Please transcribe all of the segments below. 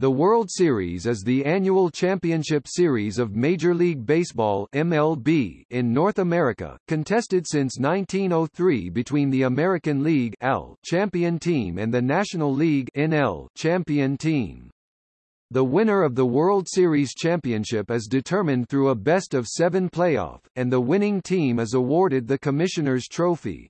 The World Series is the annual championship series of Major League Baseball MLB in North America, contested since 1903 between the American League AL champion team and the National League NL champion team. The winner of the World Series championship is determined through a best-of-seven playoff, and the winning team is awarded the Commissioner's Trophy.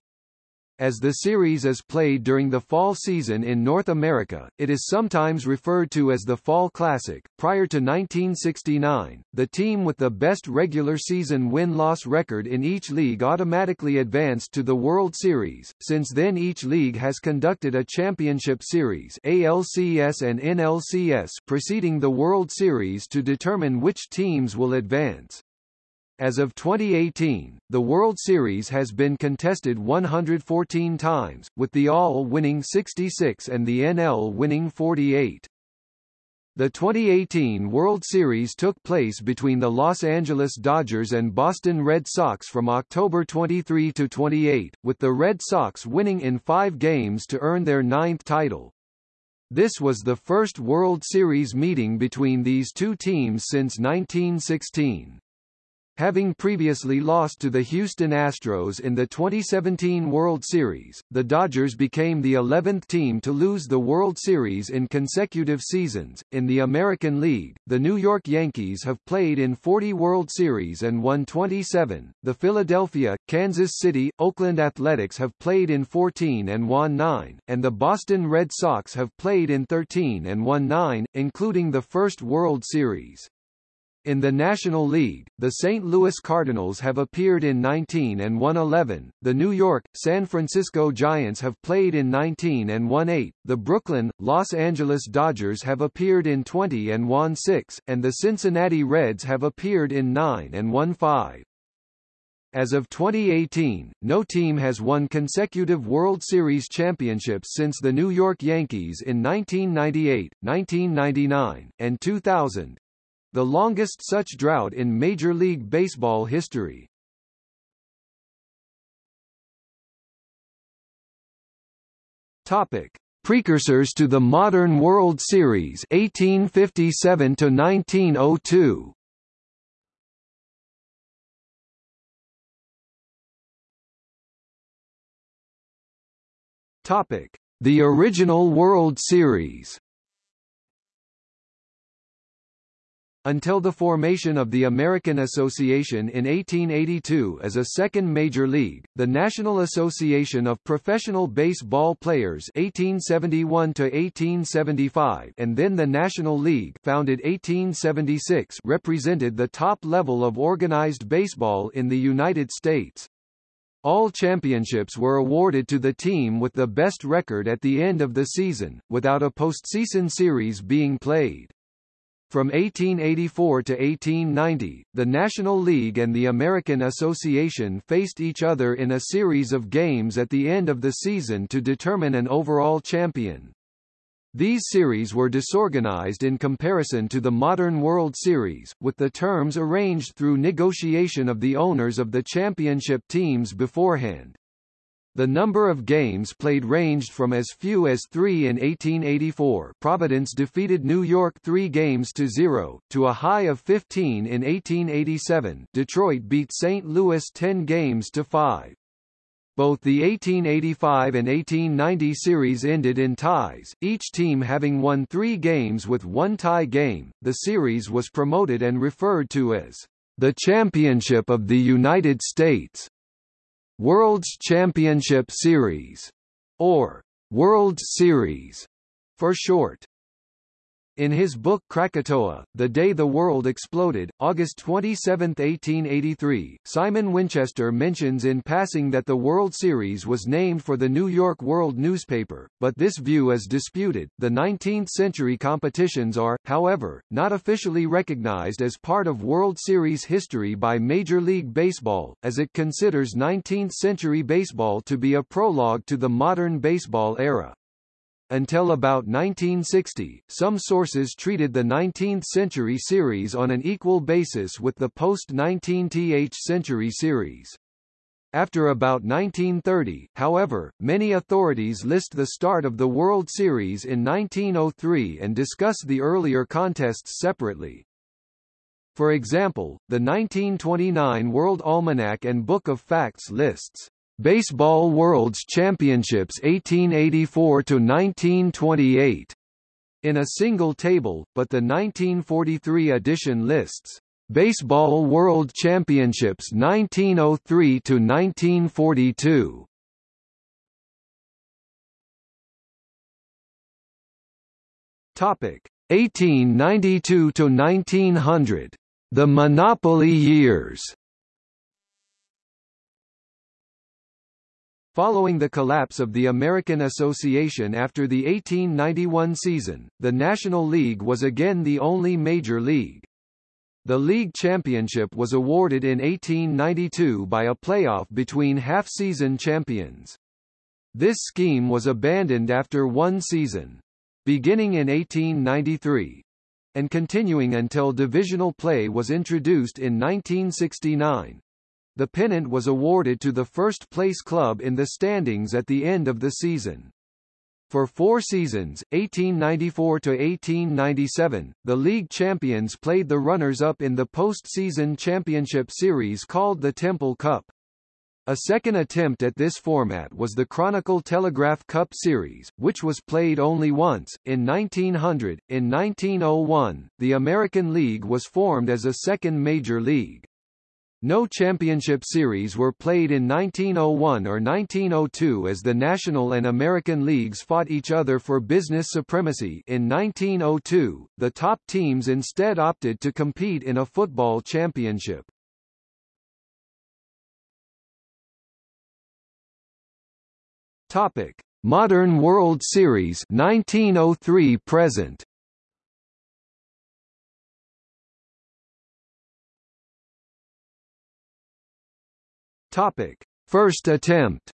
As the series is played during the fall season in North America, it is sometimes referred to as the Fall Classic. Prior to 1969, the team with the best regular season win-loss record in each league automatically advanced to the World Series. Since then each league has conducted a championship series ALCS and NLCS preceding the World Series to determine which teams will advance. As of 2018, the World Series has been contested 114 times, with the AL winning 66 and the NL winning 48. The 2018 World Series took place between the Los Angeles Dodgers and Boston Red Sox from October 23 to 28, with the Red Sox winning in five games to earn their ninth title. This was the first World Series meeting between these two teams since 1916. Having previously lost to the Houston Astros in the 2017 World Series, the Dodgers became the 11th team to lose the World Series in consecutive seasons. In the American League, the New York Yankees have played in 40 World Series and won 27. The Philadelphia, Kansas City, Oakland Athletics have played in 14 and won 9, and the Boston Red Sox have played in 13 and won 9, including the first World Series. In the National League, the St. Louis Cardinals have appeared in 19 and won 11, the New York, San Francisco Giants have played in 19 and won 8, the Brooklyn, Los Angeles Dodgers have appeared in 20 and won 6, and the Cincinnati Reds have appeared in 9 and won 5. As of 2018, no team has won consecutive World Series championships since the New York Yankees in 1998, 1999, and 2000, the longest such drought in Major League Baseball history. Topic: Precursors to the modern World Series 1857 to 1902. Topic: The original World Series Until the formation of the American Association in 1882 as a second major league, the National Association of Professional Baseball Players 1871 1875 and then the National League founded 1876 represented the top level of organized baseball in the United States. All championships were awarded to the team with the best record at the end of the season, without a postseason series being played. From 1884 to 1890, the National League and the American Association faced each other in a series of games at the end of the season to determine an overall champion. These series were disorganized in comparison to the modern World Series, with the terms arranged through negotiation of the owners of the championship teams beforehand. The number of games played ranged from as few as three in 1884 Providence defeated New York three games to zero, to a high of 15 in 1887 Detroit beat St. Louis 10 games to five. Both the 1885 and 1890 series ended in ties, each team having won three games with one tie game. The series was promoted and referred to as the Championship of the United States. World's Championship Series, or World Series for short. In his book Krakatoa, The Day the World Exploded, August 27, 1883, Simon Winchester mentions in passing that the World Series was named for the New York World newspaper, but this view is disputed. The 19th-century competitions are, however, not officially recognized as part of World Series history by Major League Baseball, as it considers 19th-century baseball to be a prologue to the modern baseball era. Until about 1960, some sources treated the 19th-century series on an equal basis with the post-19th century series. After about 1930, however, many authorities list the start of the World Series in 1903 and discuss the earlier contests separately. For example, the 1929 World Almanac and Book of Facts lists Baseball World's Championships 1884 to 1928 in a single table, but the 1943 edition lists Baseball World Championships 1903 to 1942. Topic 1892 to 1900. The Monopoly years. Following the collapse of the American Association after the 1891 season, the National League was again the only major league. The league championship was awarded in 1892 by a playoff between half-season champions. This scheme was abandoned after one season. Beginning in 1893, and continuing until divisional play was introduced in 1969. The pennant was awarded to the first-place club in the standings at the end of the season. For four seasons, 1894 to 1897, the league champions played the runners-up in the post-season championship series called the Temple Cup. A second attempt at this format was the Chronicle Telegraph Cup Series, which was played only once, in 1900. In 1901, the American League was formed as a second major league. No championship series were played in 1901 or 1902 as the National and American leagues fought each other for business supremacy in 1902, the top teams instead opted to compete in a football championship. Topic: Modern World Series 1903 present. Topic: First attempt.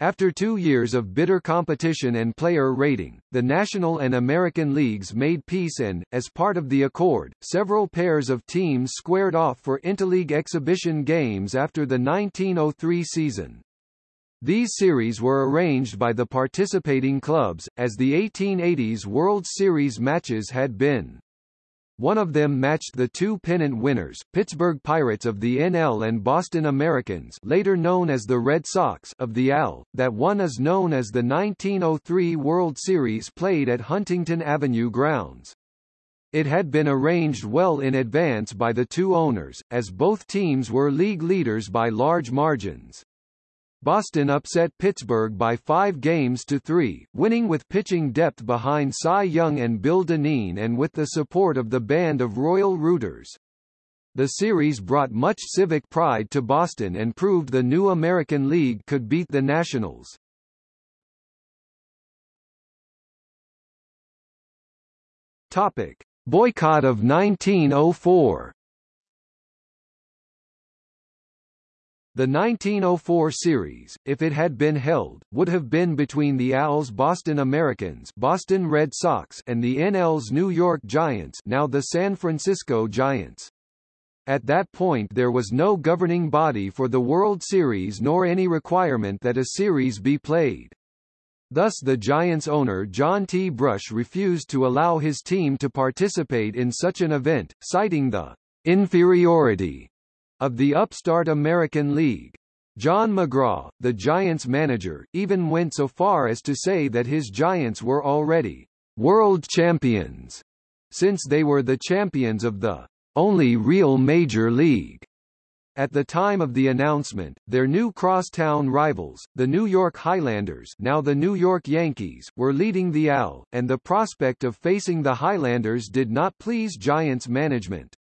After two years of bitter competition and player rating, the National and American Leagues made peace and, as part of the accord, several pairs of teams squared off for interleague exhibition games after the 1903 season. These series were arranged by the participating clubs, as the 1880s World Series matches had been. One of them matched the two pennant winners, Pittsburgh Pirates of the NL and Boston Americans later known as the Red Sox of the AL, that one is known as the 1903 World Series played at Huntington Avenue grounds. It had been arranged well in advance by the two owners, as both teams were league leaders by large margins. Boston upset Pittsburgh by five games to three, winning with pitching depth behind Cy Young and Bill Dinneen and with the support of the band of Royal Rooters. The series brought much civic pride to Boston and proved the new American League could beat the Nationals. Topic: Boycott of 1904. The 1904 series, if it had been held, would have been between the AL's Boston Americans Boston Red Sox and the NL's New York Giants now the San Francisco Giants. At that point there was no governing body for the World Series nor any requirement that a series be played. Thus the Giants owner John T. Brush refused to allow his team to participate in such an event, citing the inferiority of the upstart American League. John McGraw, the Giants manager, even went so far as to say that his Giants were already world champions, since they were the champions of the only real major league. At the time of the announcement, their new crosstown rivals, the New York Highlanders now the New York Yankees, were leading the AL, and the prospect of facing the Highlanders did not please Giants management.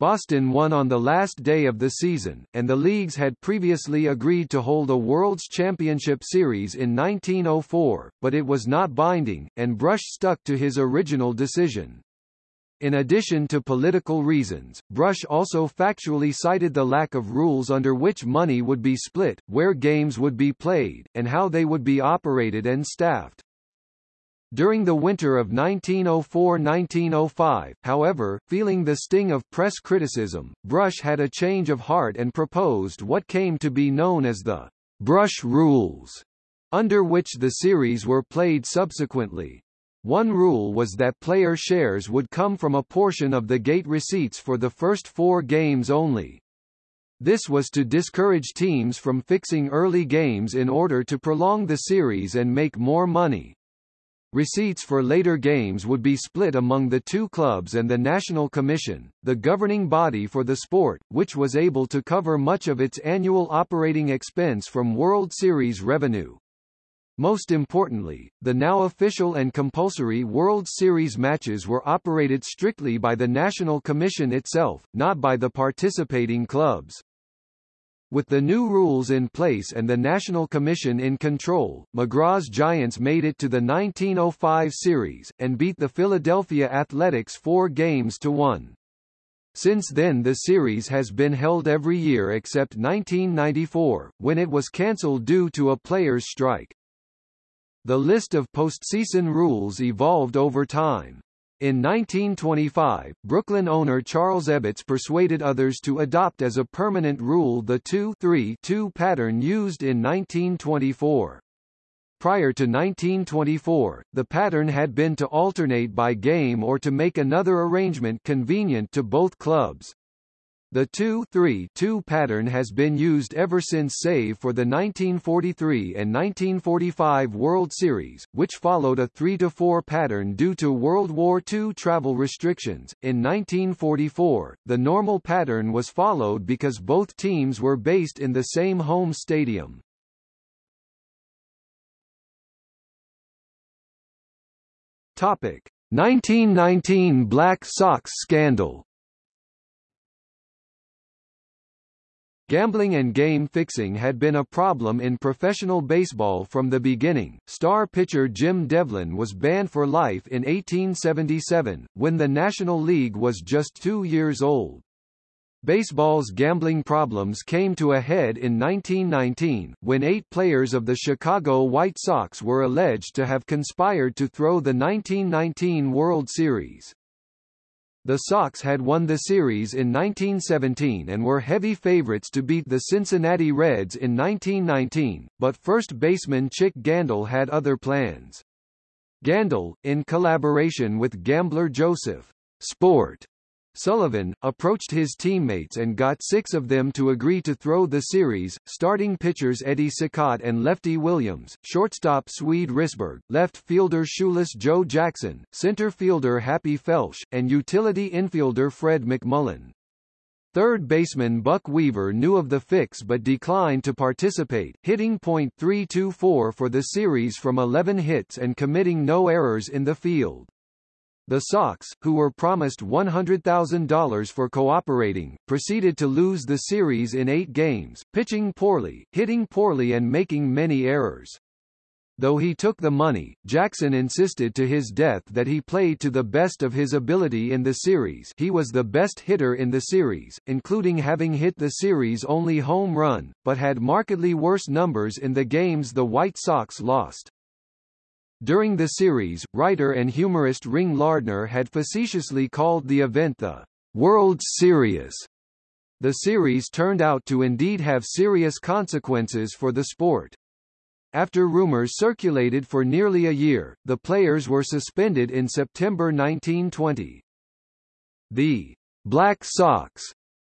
Boston won on the last day of the season, and the leagues had previously agreed to hold a World's Championship Series in 1904, but it was not binding, and Brush stuck to his original decision. In addition to political reasons, Brush also factually cited the lack of rules under which money would be split, where games would be played, and how they would be operated and staffed. During the winter of 1904–1905, however, feeling the sting of press criticism, Brush had a change of heart and proposed what came to be known as the Brush Rules, under which the series were played subsequently. One rule was that player shares would come from a portion of the gate receipts for the first four games only. This was to discourage teams from fixing early games in order to prolong the series and make more money. Receipts for later games would be split among the two clubs and the National Commission, the governing body for the sport, which was able to cover much of its annual operating expense from World Series revenue. Most importantly, the now official and compulsory World Series matches were operated strictly by the National Commission itself, not by the participating clubs. With the new rules in place and the National Commission in control, McGraw's Giants made it to the 1905 series, and beat the Philadelphia Athletics four games to one. Since then the series has been held every year except 1994, when it was cancelled due to a players' strike. The list of postseason rules evolved over time. In 1925, Brooklyn owner Charles Ebbets persuaded others to adopt as a permanent rule the 2-3-2 pattern used in 1924. Prior to 1924, the pattern had been to alternate by game or to make another arrangement convenient to both clubs. The 2-3-2 pattern has been used ever since save for the 1943 and 1945 World Series, which followed a 3-4 pattern due to World War II travel restrictions. In 1944, the normal pattern was followed because both teams were based in the same home stadium. Topic: 1919 Black Sox scandal. Gambling and game fixing had been a problem in professional baseball from the beginning. Star pitcher Jim Devlin was banned for life in 1877, when the National League was just two years old. Baseball's gambling problems came to a head in 1919, when eight players of the Chicago White Sox were alleged to have conspired to throw the 1919 World Series. The Sox had won the series in 1917 and were heavy favorites to beat the Cincinnati Reds in 1919, but first baseman Chick Gandil had other plans. Gandil, in collaboration with gambler Joseph Sport Sullivan, approached his teammates and got six of them to agree to throw the series, starting pitchers Eddie Cicotte and lefty Williams, shortstop Swede Risberg, left fielder shoeless Joe Jackson, center fielder Happy Felsch, and utility infielder Fred McMullen. Third baseman Buck Weaver knew of the fix but declined to participate, hitting .324 for the series from 11 hits and committing no errors in the field. The Sox, who were promised $100,000 for cooperating, proceeded to lose the series in eight games, pitching poorly, hitting poorly and making many errors. Though he took the money, Jackson insisted to his death that he played to the best of his ability in the series he was the best hitter in the series, including having hit the series' only home run, but had markedly worse numbers in the games the White Sox lost. During the series, writer and humorist Ring Lardner had facetiously called the event the World's Serious. The series turned out to indeed have serious consequences for the sport. After rumors circulated for nearly a year, the players were suspended in September 1920. The Black Sox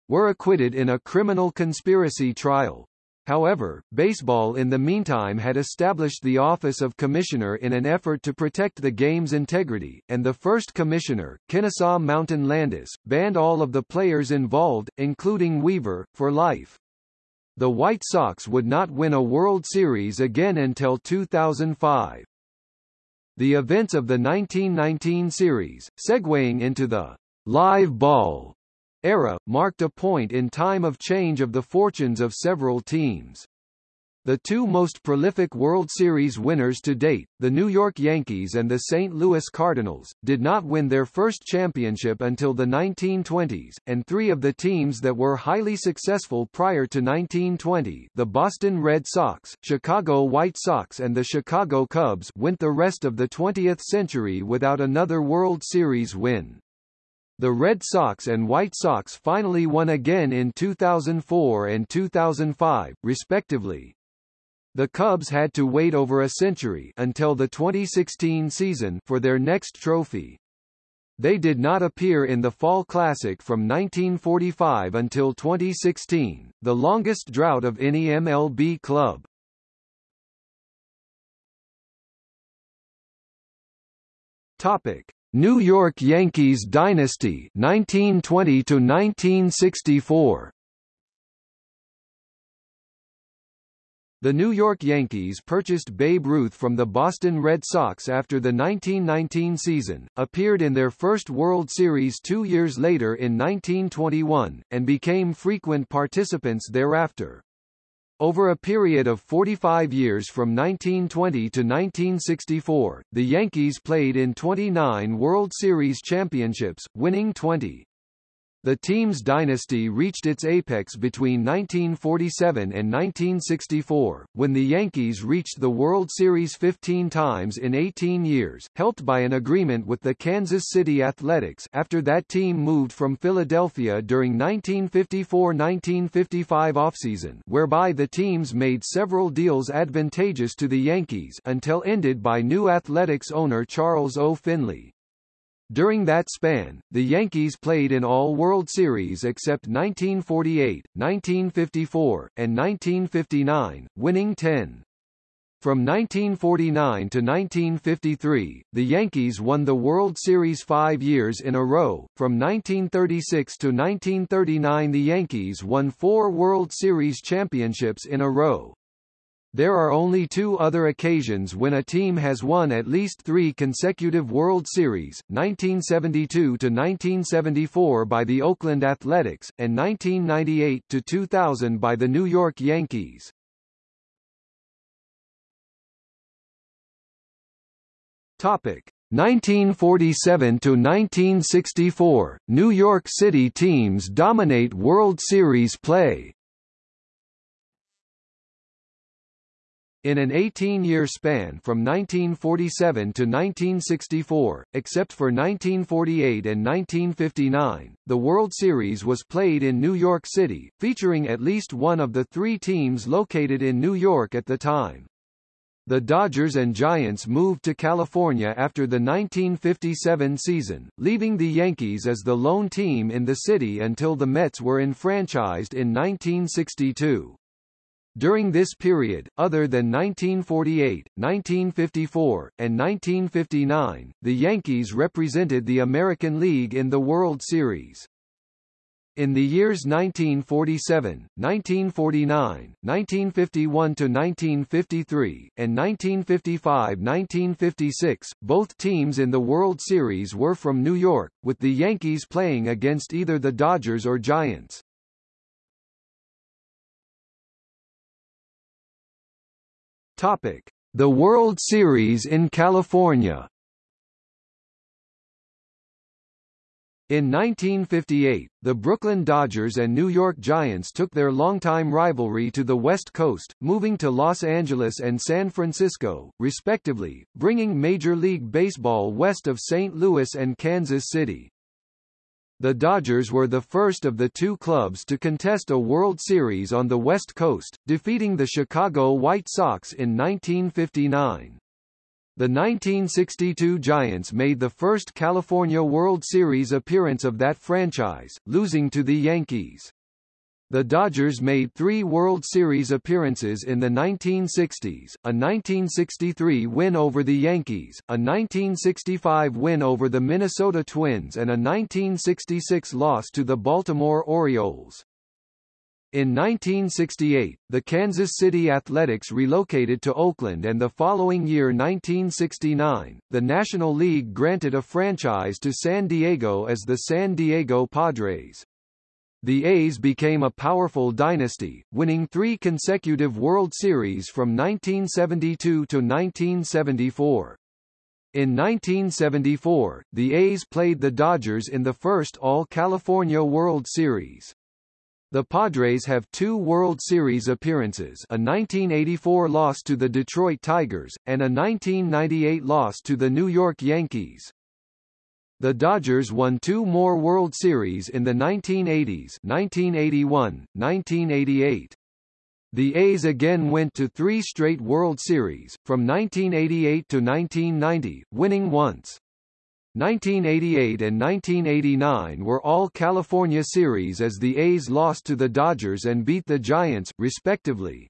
were acquitted in a criminal conspiracy trial. However, baseball in the meantime had established the office of commissioner in an effort to protect the game's integrity, and the first commissioner, Kennesaw Mountain Landis, banned all of the players involved, including Weaver, for life. The White Sox would not win a World Series again until 2005. The events of the 1919 series, segueing into the live ball era, marked a point in time of change of the fortunes of several teams. The two most prolific World Series winners to date, the New York Yankees and the St. Louis Cardinals, did not win their first championship until the 1920s, and three of the teams that were highly successful prior to 1920 the Boston Red Sox, Chicago White Sox and the Chicago Cubs went the rest of the 20th century without another World Series win. The Red Sox and White Sox finally won again in 2004 and 2005, respectively. The Cubs had to wait over a century until the 2016 season for their next trophy. They did not appear in the Fall Classic from 1945 until 2016, the longest drought of any MLB club. Topic: New York Yankees dynasty 1920 to 1964. The New York Yankees purchased Babe Ruth from the Boston Red Sox after the 1919 season, appeared in their first World Series two years later in 1921, and became frequent participants thereafter. Over a period of 45 years from 1920 to 1964, the Yankees played in 29 World Series championships, winning 20. The team's dynasty reached its apex between 1947 and 1964, when the Yankees reached the World Series 15 times in 18 years, helped by an agreement with the Kansas City Athletics after that team moved from Philadelphia during 1954-1955 offseason whereby the teams made several deals advantageous to the Yankees until ended by new Athletics owner Charles O. Finley. During that span, the Yankees played in all World Series except 1948, 1954, and 1959, winning 10. From 1949 to 1953, the Yankees won the World Series five years in a row. From 1936 to 1939 the Yankees won four World Series championships in a row. There are only two other occasions when a team has won at least three consecutive World Series, 1972–1974 by the Oakland Athletics, and 1998–2000 by the New York Yankees. Topic 1947 to 1964 New York City teams dominate World Series play In an 18-year span from 1947 to 1964, except for 1948 and 1959, the World Series was played in New York City, featuring at least one of the three teams located in New York at the time. The Dodgers and Giants moved to California after the 1957 season, leaving the Yankees as the lone team in the city until the Mets were enfranchised in 1962. During this period, other than 1948, 1954, and 1959, the Yankees represented the American League in the World Series. In the years 1947, 1949, 1951–1953, and 1955–1956, both teams in the World Series were from New York, with the Yankees playing against either the Dodgers or Giants. Topic: The World Series in California. In 1958, the Brooklyn Dodgers and New York Giants took their longtime rivalry to the West Coast, moving to Los Angeles and San Francisco, respectively, bringing Major League Baseball west of St. Louis and Kansas City. The Dodgers were the first of the two clubs to contest a World Series on the West Coast, defeating the Chicago White Sox in 1959. The 1962 Giants made the first California World Series appearance of that franchise, losing to the Yankees. The Dodgers made three World Series appearances in the 1960s, a 1963 win over the Yankees, a 1965 win over the Minnesota Twins and a 1966 loss to the Baltimore Orioles. In 1968, the Kansas City Athletics relocated to Oakland and the following year 1969, the National League granted a franchise to San Diego as the San Diego Padres. The A's became a powerful dynasty, winning three consecutive World Series from 1972 to 1974. In 1974, the A's played the Dodgers in the first All-California World Series. The Padres have two World Series appearances a 1984 loss to the Detroit Tigers, and a 1998 loss to the New York Yankees. The Dodgers won two more World Series in the 1980s 1981, 1988. The A's again went to three straight World Series, from 1988 to 1990, winning once. 1988 and 1989 were all California series as the A's lost to the Dodgers and beat the Giants, respectively.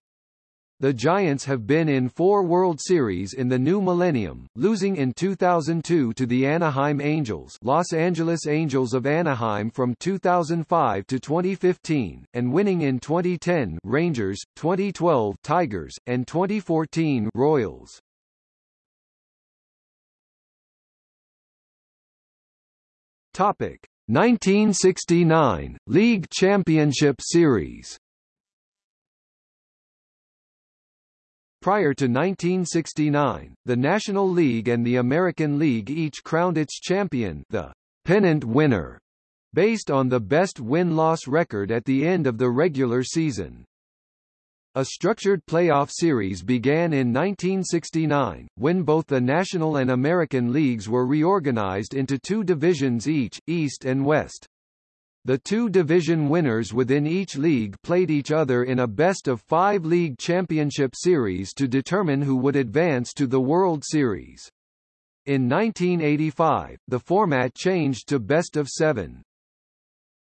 The Giants have been in four World Series in the new millennium, losing in 2002 to the Anaheim Angels Los Angeles Angels of Anaheim from 2005 to 2015, and winning in 2010 Rangers, 2012 Tigers, and 2014 Royals. Topic 1969 League Championship Series. Prior to 1969, the National League and the American League each crowned its champion, the pennant winner, based on the best win-loss record at the end of the regular season. A structured playoff series began in 1969, when both the National and American leagues were reorganized into two divisions each, East and West. The two division winners within each league played each other in a best-of-five league championship series to determine who would advance to the World Series. In 1985, the format changed to best-of-seven.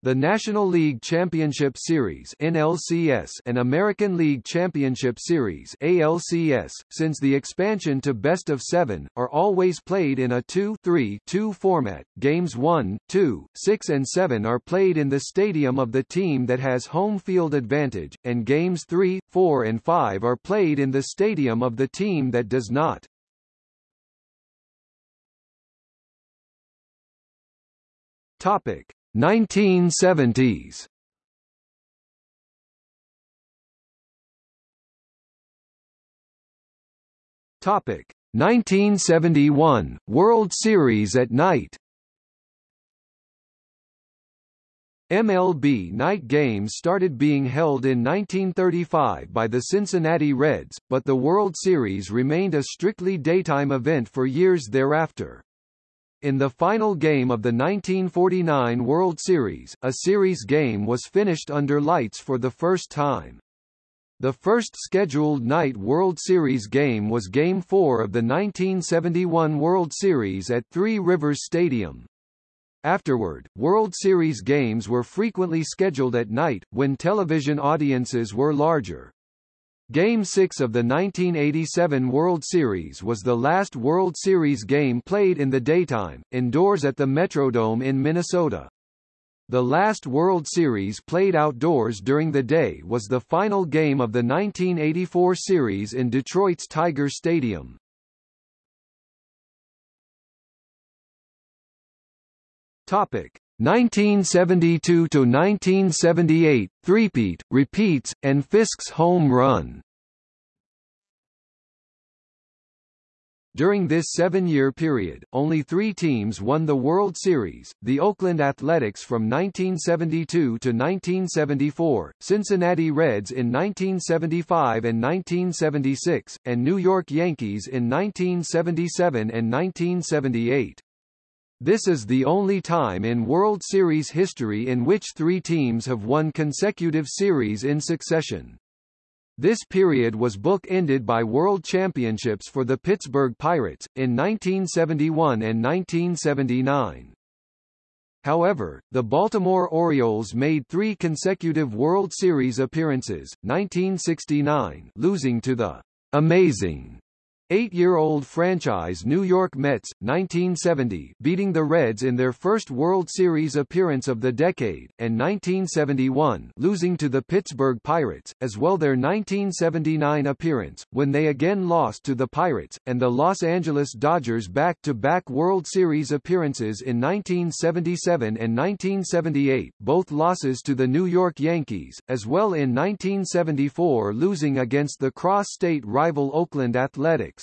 The National League Championship Series NLCS and American League Championship Series ALCS, since the expansion to best of seven, are always played in a 2-3-2 format. Games 1, 2, 6 and 7 are played in the stadium of the team that has home field advantage, and games 3, 4 and 5 are played in the stadium of the team that does not. Topic 1970s Topic 1971 World Series at night MLB night games started being held in 1935 by the Cincinnati Reds, but the World Series remained a strictly daytime event for years thereafter. In the final game of the 1949 World Series, a series game was finished under lights for the first time. The first scheduled night World Series game was Game 4 of the 1971 World Series at Three Rivers Stadium. Afterward, World Series games were frequently scheduled at night, when television audiences were larger. Game 6 of the 1987 World Series was the last World Series game played in the daytime, indoors at the Metrodome in Minnesota. The last World Series played outdoors during the day was the final game of the 1984 series in Detroit's Tiger Stadium. Topic: 1972 to 1978, threepeat, repeats, and Fisk's home run. During this seven-year period, only three teams won the World Series, the Oakland Athletics from 1972 to 1974, Cincinnati Reds in 1975 and 1976, and New York Yankees in 1977 and 1978. This is the only time in World Series history in which three teams have won consecutive series in succession. This period was book-ended by World Championships for the Pittsburgh Pirates, in 1971 and 1979. However, the Baltimore Orioles made three consecutive World Series appearances, 1969 losing to the Amazing Eight-year-old franchise New York Mets, 1970 beating the Reds in their first World Series appearance of the decade, and 1971 losing to the Pittsburgh Pirates, as well their 1979 appearance, when they again lost to the Pirates, and the Los Angeles Dodgers back-to-back -back World Series appearances in 1977 and 1978, both losses to the New York Yankees, as well in 1974 losing against the cross-state rival Oakland Athletics.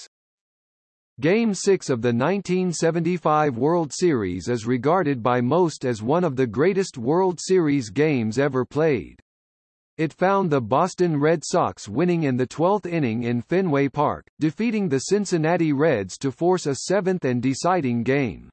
Game 6 of the 1975 World Series is regarded by most as one of the greatest World Series games ever played. It found the Boston Red Sox winning in the 12th inning in Fenway Park, defeating the Cincinnati Reds to force a seventh and deciding game.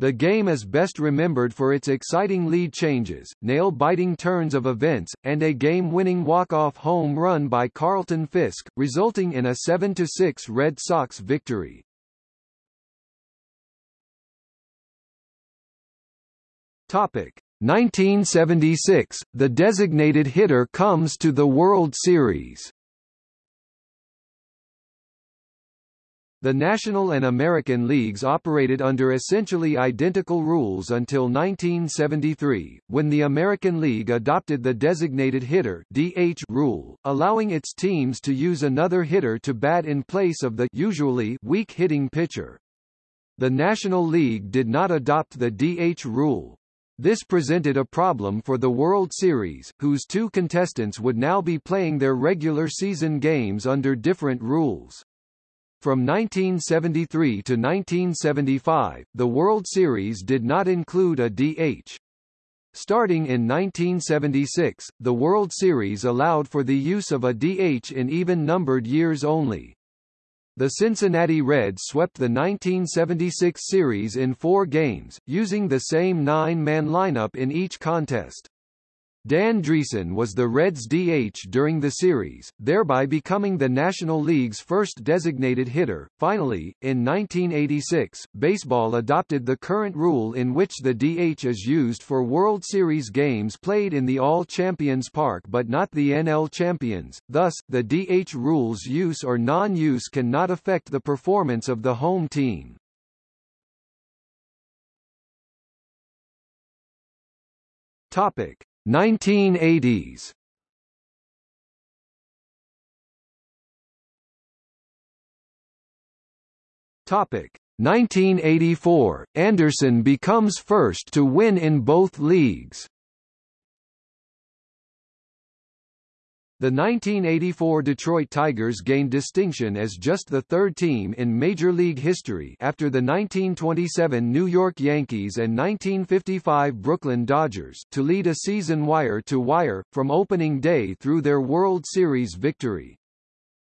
The game is best remembered for its exciting lead changes, nail-biting turns of events, and a game-winning walk-off home run by Carlton Fisk, resulting in a 7-6 Red Sox victory. Topic 1976, the designated hitter comes to the World Series. The National and American Leagues operated under essentially identical rules until 1973, when the American League adopted the designated hitter DH rule, allowing its teams to use another hitter to bat in place of the usually weak hitting pitcher. The National League did not adopt the DH rule. This presented a problem for the World Series, whose two contestants would now be playing their regular season games under different rules. From 1973 to 1975, the World Series did not include a DH. Starting in 1976, the World Series allowed for the use of a DH in even-numbered years only. The Cincinnati Reds swept the 1976 series in four games, using the same nine-man lineup in each contest. Dan Driessen was the Reds' DH during the series, thereby becoming the National League's first designated hitter. Finally, in 1986, baseball adopted the current rule in which the DH is used for World Series games played in the AL Champions Park but not the NL Champions. Thus, the DH rule's use or non-use cannot affect the performance of the home team. Topic: 1980s Topic. 1984 Anderson becomes first to win in both leagues The 1984 Detroit Tigers gained distinction as just the third team in Major League history after the 1927 New York Yankees and 1955 Brooklyn Dodgers to lead a season wire-to-wire, -wire, from opening day through their World Series victory.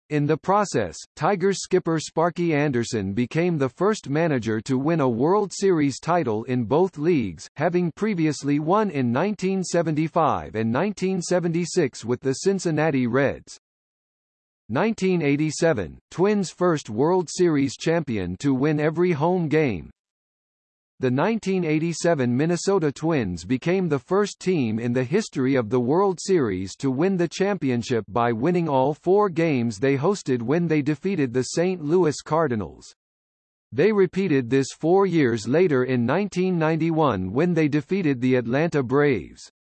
In the process, Tigers skipper Sparky Anderson became the first manager to win a World Series title in both leagues, having previously won in 1975 and 1976 with the Cincinnati Reds. 1987, Twins' first World Series champion to win every home game, the 1987 Minnesota Twins became the first team in the history of the World Series to win the championship by winning all four games they hosted when they defeated the St. Louis Cardinals. They repeated this four years later in 1991 when they defeated the Atlanta Braves.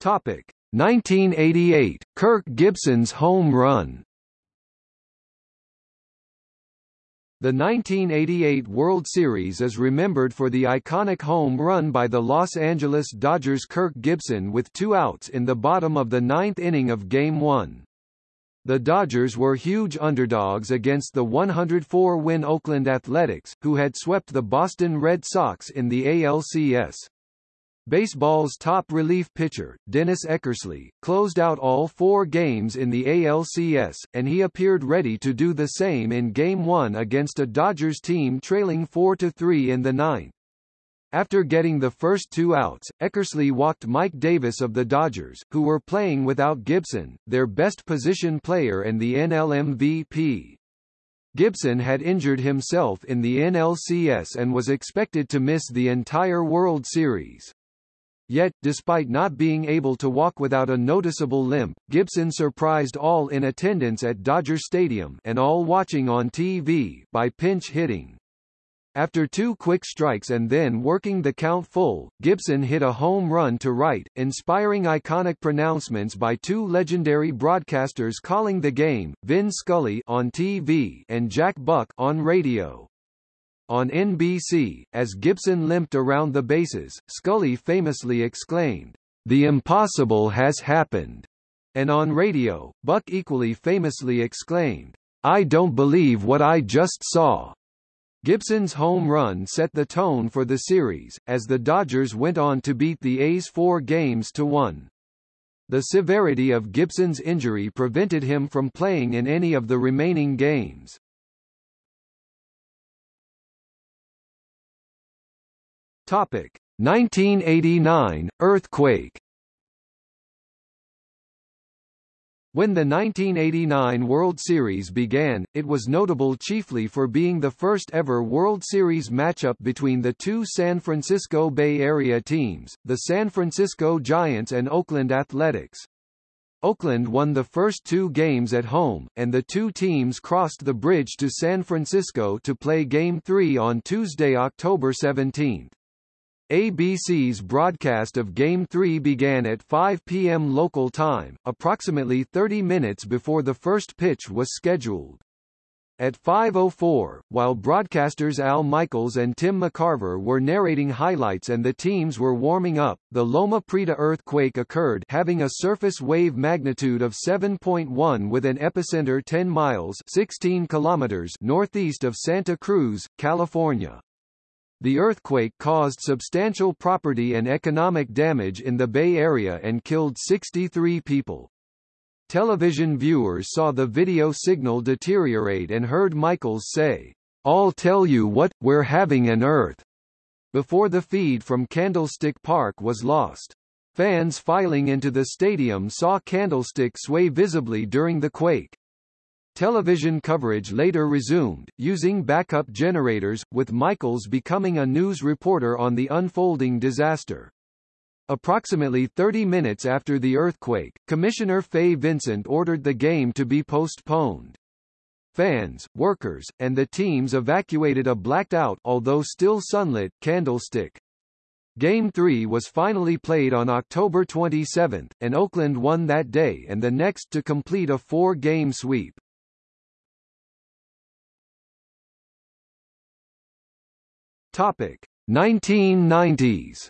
Topic 1988 Kirk Gibson's home run The 1988 World Series is remembered for the iconic home run by the Los Angeles Dodgers' Kirk Gibson with two outs in the bottom of the ninth inning of Game 1. The Dodgers were huge underdogs against the 104-win Oakland Athletics, who had swept the Boston Red Sox in the ALCS. Baseball's top relief pitcher, Dennis Eckersley, closed out all four games in the ALCS, and he appeared ready to do the same in Game 1 against a Dodgers team trailing 4-3 in the ninth. After getting the first two outs, Eckersley walked Mike Davis of the Dodgers, who were playing without Gibson, their best position player and the NL MVP. Gibson had injured himself in the NLCS and was expected to miss the entire World Series. Yet, despite not being able to walk without a noticeable limp, Gibson surprised all in attendance at Dodger Stadium and all watching on TV by pinch hitting. After two quick strikes and then working the count full, Gibson hit a home run to right, inspiring iconic pronouncements by two legendary broadcasters calling the game, Vin Scully on TV and Jack Buck on radio. On NBC, as Gibson limped around the bases, Scully famously exclaimed, The impossible has happened. And on radio, Buck equally famously exclaimed, I don't believe what I just saw. Gibson's home run set the tone for the series, as the Dodgers went on to beat the A's four games to one. The severity of Gibson's injury prevented him from playing in any of the remaining games. Topic 1989 earthquake. When the 1989 World Series began, it was notable chiefly for being the first ever World Series matchup between the two San Francisco Bay Area teams, the San Francisco Giants and Oakland Athletics. Oakland won the first two games at home, and the two teams crossed the bridge to San Francisco to play Game 3 on Tuesday, October 17. ABC's broadcast of Game 3 began at 5 p.m. local time, approximately 30 minutes before the first pitch was scheduled. At 5.04, while broadcasters Al Michaels and Tim McCarver were narrating highlights and the teams were warming up, the Loma Prieta earthquake occurred having a surface wave magnitude of 7.1 with an epicenter 10 miles 16 kilometers northeast of Santa Cruz, California. The earthquake caused substantial property and economic damage in the Bay Area and killed 63 people. Television viewers saw the video signal deteriorate and heard Michaels say, I'll tell you what, we're having an earth, before the feed from Candlestick Park was lost. Fans filing into the stadium saw Candlestick sway visibly during the quake. Television coverage later resumed, using backup generators, with Michaels becoming a news reporter on the unfolding disaster. Approximately 30 minutes after the earthquake, Commissioner Fay Vincent ordered the game to be postponed. Fans, workers, and the teams evacuated a blacked-out although still sunlit, candlestick. Game 3 was finally played on October 27, and Oakland won that day and the next to complete a four-game sweep. Topic 1990s.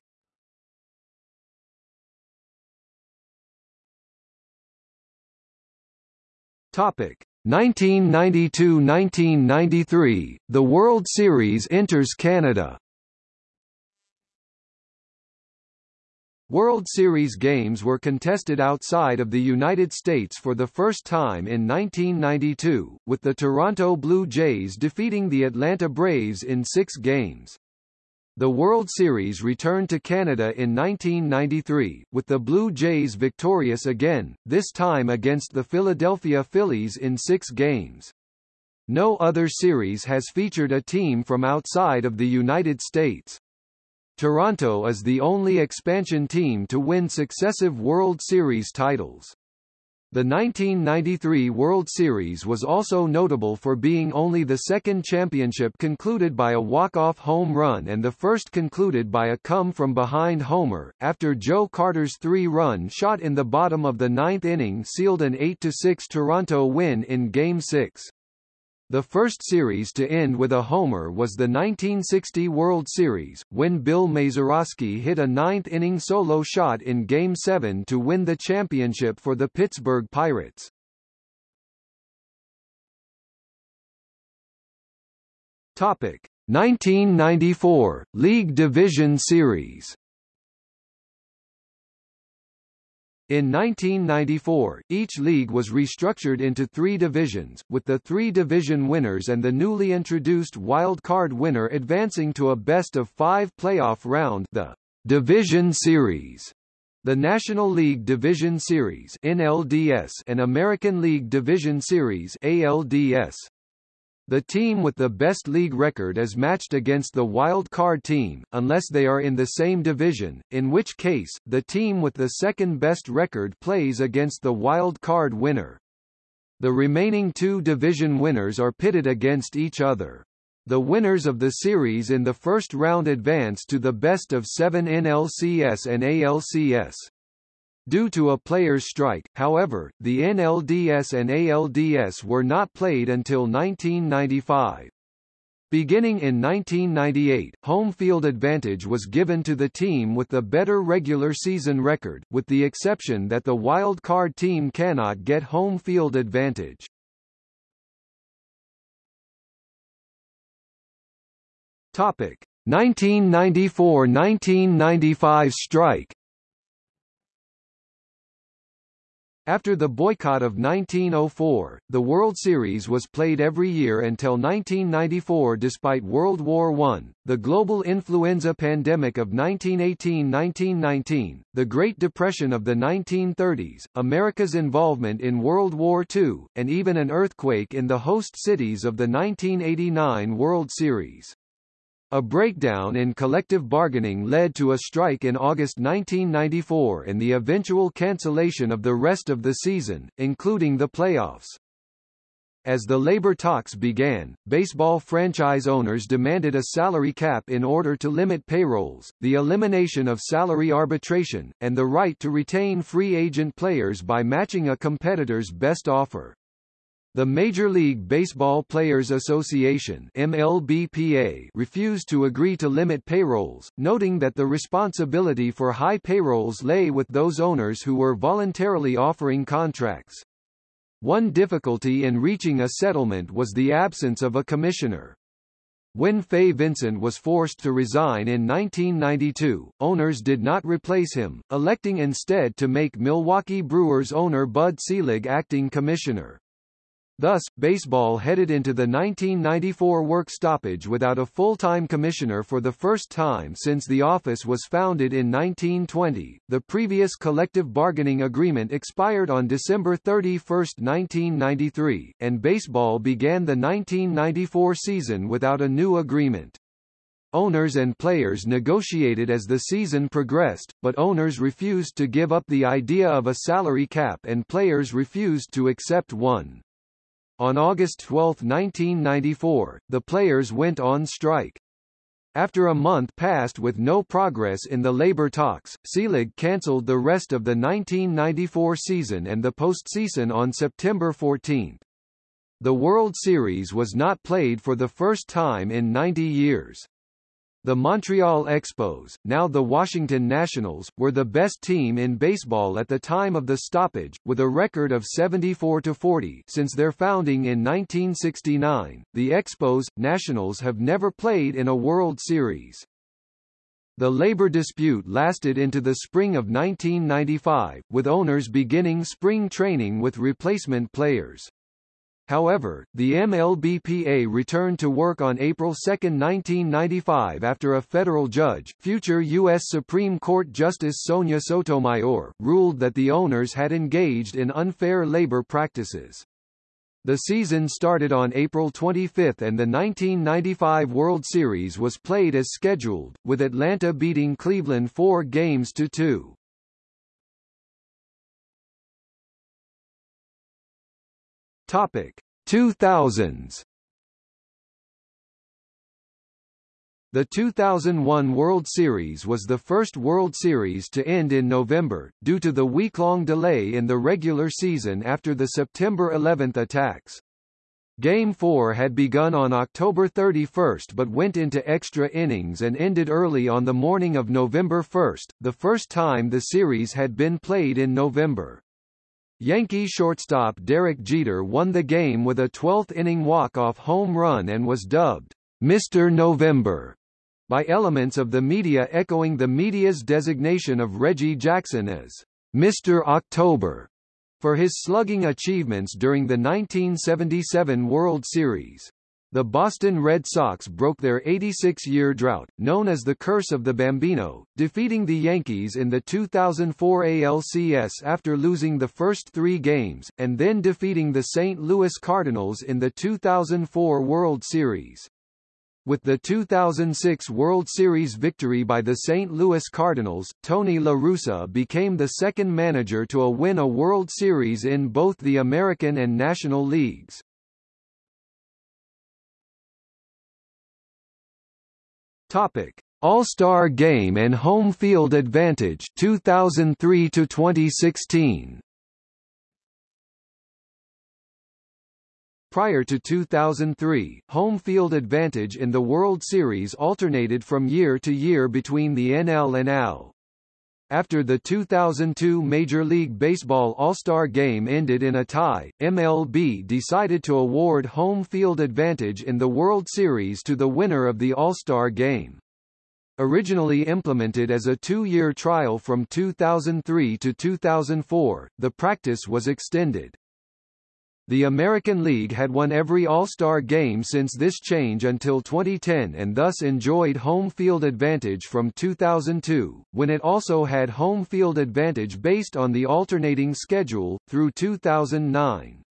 Topic 1992-1993. The World Series enters Canada. World Series games were contested outside of the United States for the first time in 1992, with the Toronto Blue Jays defeating the Atlanta Braves in six games. The World Series returned to Canada in 1993, with the Blue Jays victorious again, this time against the Philadelphia Phillies in six games. No other series has featured a team from outside of the United States. Toronto is the only expansion team to win successive World Series titles. The 1993 World Series was also notable for being only the second championship concluded by a walk-off home run and the first concluded by a come-from-behind homer, after Joe Carter's three-run shot in the bottom of the ninth inning sealed an 8-6 Toronto win in Game 6. The first series to end with a homer was the 1960 World Series, when Bill Mazeroski hit a ninth-inning solo shot in Game 7 to win the championship for the Pittsburgh Pirates. Topic: 1994 League Division Series. In 1994, each league was restructured into three divisions, with the three division winners and the newly introduced wild card winner advancing to a best-of-five playoff round the Division Series. The National League Division Series NLDS and American League Division Series ALDS. The team with the best league record is matched against the wild card team, unless they are in the same division, in which case, the team with the second best record plays against the wild card winner. The remaining two division winners are pitted against each other. The winners of the series in the first round advance to the best of seven NLCS and ALCS. Due to a player's strike, however, the NLDS and ALDS were not played until 1995. Beginning in 1998, home field advantage was given to the team with the better regular season record, with the exception that the wild card team cannot get home field advantage. Topic: 1994–1995 strike After the boycott of 1904, the World Series was played every year until 1994 despite World War I, the global influenza pandemic of 1918–1919, the Great Depression of the 1930s, America's involvement in World War II, and even an earthquake in the host cities of the 1989 World Series. A breakdown in collective bargaining led to a strike in August 1994 and the eventual cancellation of the rest of the season, including the playoffs. As the labor talks began, baseball franchise owners demanded a salary cap in order to limit payrolls, the elimination of salary arbitration, and the right to retain free agent players by matching a competitor's best offer. The Major League Baseball Players Association MLBPA refused to agree to limit payrolls, noting that the responsibility for high payrolls lay with those owners who were voluntarily offering contracts. One difficulty in reaching a settlement was the absence of a commissioner. When Fay Vincent was forced to resign in 1992, owners did not replace him, electing instead to make Milwaukee Brewers owner Bud Selig acting commissioner. Thus, baseball headed into the 1994 work stoppage without a full-time commissioner for the first time since the office was founded in 1920. The previous collective bargaining agreement expired on December 31, 1993, and baseball began the 1994 season without a new agreement. Owners and players negotiated as the season progressed, but owners refused to give up the idea of a salary cap and players refused to accept one. On August 12, 1994, the players went on strike. After a month passed with no progress in the labor talks, Selig cancelled the rest of the 1994 season and the postseason on September 14. The World Series was not played for the first time in 90 years. The Montreal Expos, now the Washington Nationals, were the best team in baseball at the time of the stoppage, with a record of 74-40 since their founding in 1969. The Expos, Nationals have never played in a World Series. The labor dispute lasted into the spring of 1995, with owners beginning spring training with replacement players. However, the MLBPA returned to work on April 2, 1995 after a federal judge, future U.S. Supreme Court Justice Sonia Sotomayor, ruled that the owners had engaged in unfair labor practices. The season started on April 25 and the 1995 World Series was played as scheduled, with Atlanta beating Cleveland four games to two. Topic 2000s The 2001 World Series was the first World Series to end in November, due to the week-long delay in the regular season after the September 11 attacks. Game 4 had begun on October 31 but went into extra innings and ended early on the morning of November 1, the first time the series had been played in November. Yankee shortstop Derek Jeter won the game with a 12th-inning walk-off home run and was dubbed Mr. November by elements of the media echoing the media's designation of Reggie Jackson as Mr. October for his slugging achievements during the 1977 World Series. The Boston Red Sox broke their 86-year drought, known as the Curse of the Bambino, defeating the Yankees in the 2004 ALCS after losing the first three games, and then defeating the St. Louis Cardinals in the 2004 World Series. With the 2006 World Series victory by the St. Louis Cardinals, Tony La Russa became the second manager to win a World Series in both the American and National Leagues. Topic: All-Star Game and Home Field Advantage 2003 to 2016. Prior to 2003, home field advantage in the World Series alternated from year to year between the NL and AL. After the 2002 Major League Baseball All-Star Game ended in a tie, MLB decided to award home field advantage in the World Series to the winner of the All-Star Game. Originally implemented as a two-year trial from 2003 to 2004, the practice was extended. The American League had won every All-Star game since this change until 2010 and thus enjoyed home field advantage from 2002, when it also had home field advantage based on the alternating schedule, through 2009.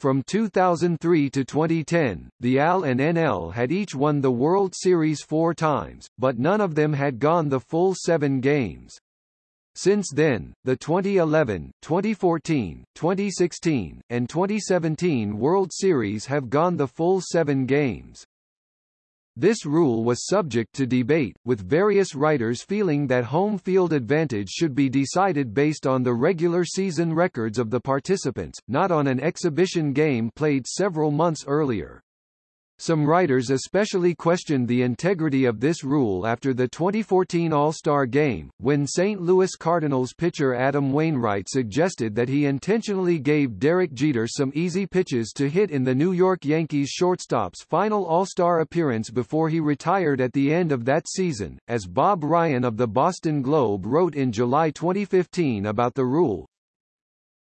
From 2003 to 2010, the AL and NL had each won the World Series four times, but none of them had gone the full seven games. Since then, the 2011, 2014, 2016, and 2017 World Series have gone the full seven games. This rule was subject to debate, with various writers feeling that home field advantage should be decided based on the regular season records of the participants, not on an exhibition game played several months earlier. Some writers especially questioned the integrity of this rule after the 2014 All-Star Game, when St. Louis Cardinals pitcher Adam Wainwright suggested that he intentionally gave Derek Jeter some easy pitches to hit in the New York Yankees shortstop's final All-Star appearance before he retired at the end of that season, as Bob Ryan of the Boston Globe wrote in July 2015 about the rule.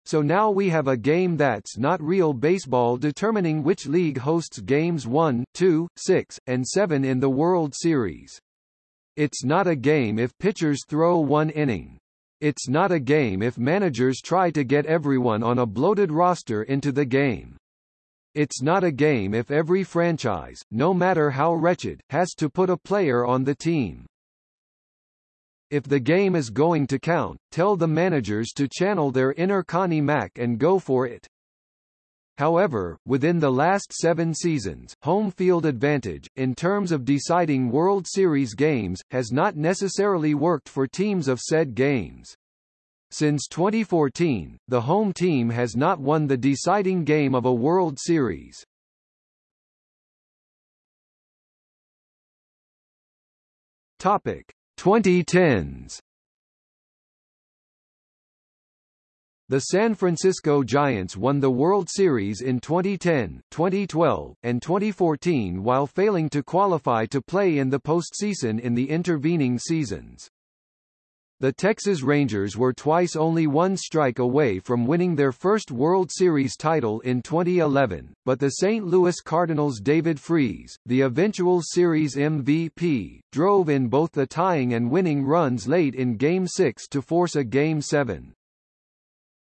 So now we have a game that's not real baseball determining which league hosts games 1, 2, 6, and 7 in the World Series. It's not a game if pitchers throw one inning. It's not a game if managers try to get everyone on a bloated roster into the game. It's not a game if every franchise, no matter how wretched, has to put a player on the team. If the game is going to count, tell the managers to channel their inner Connie Mack and go for it. However, within the last seven seasons, home field advantage, in terms of deciding World Series games, has not necessarily worked for teams of said games. Since 2014, the home team has not won the deciding game of a World Series. Topic. 2010s The San Francisco Giants won the World Series in 2010, 2012, and 2014 while failing to qualify to play in the postseason in the intervening seasons. The Texas Rangers were twice only one strike away from winning their first World Series title in 2011, but the St. Louis Cardinals' David Freese, the eventual series MVP, drove in both the tying and winning runs late in Game 6 to force a Game 7.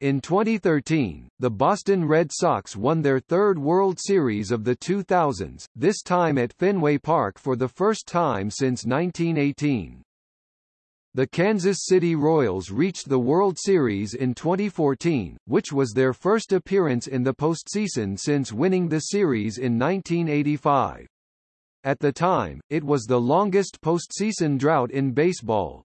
In 2013, the Boston Red Sox won their third World Series of the 2000s, this time at Fenway Park for the first time since 1918. The Kansas City Royals reached the World Series in 2014, which was their first appearance in the postseason since winning the series in 1985. At the time, it was the longest postseason drought in baseball.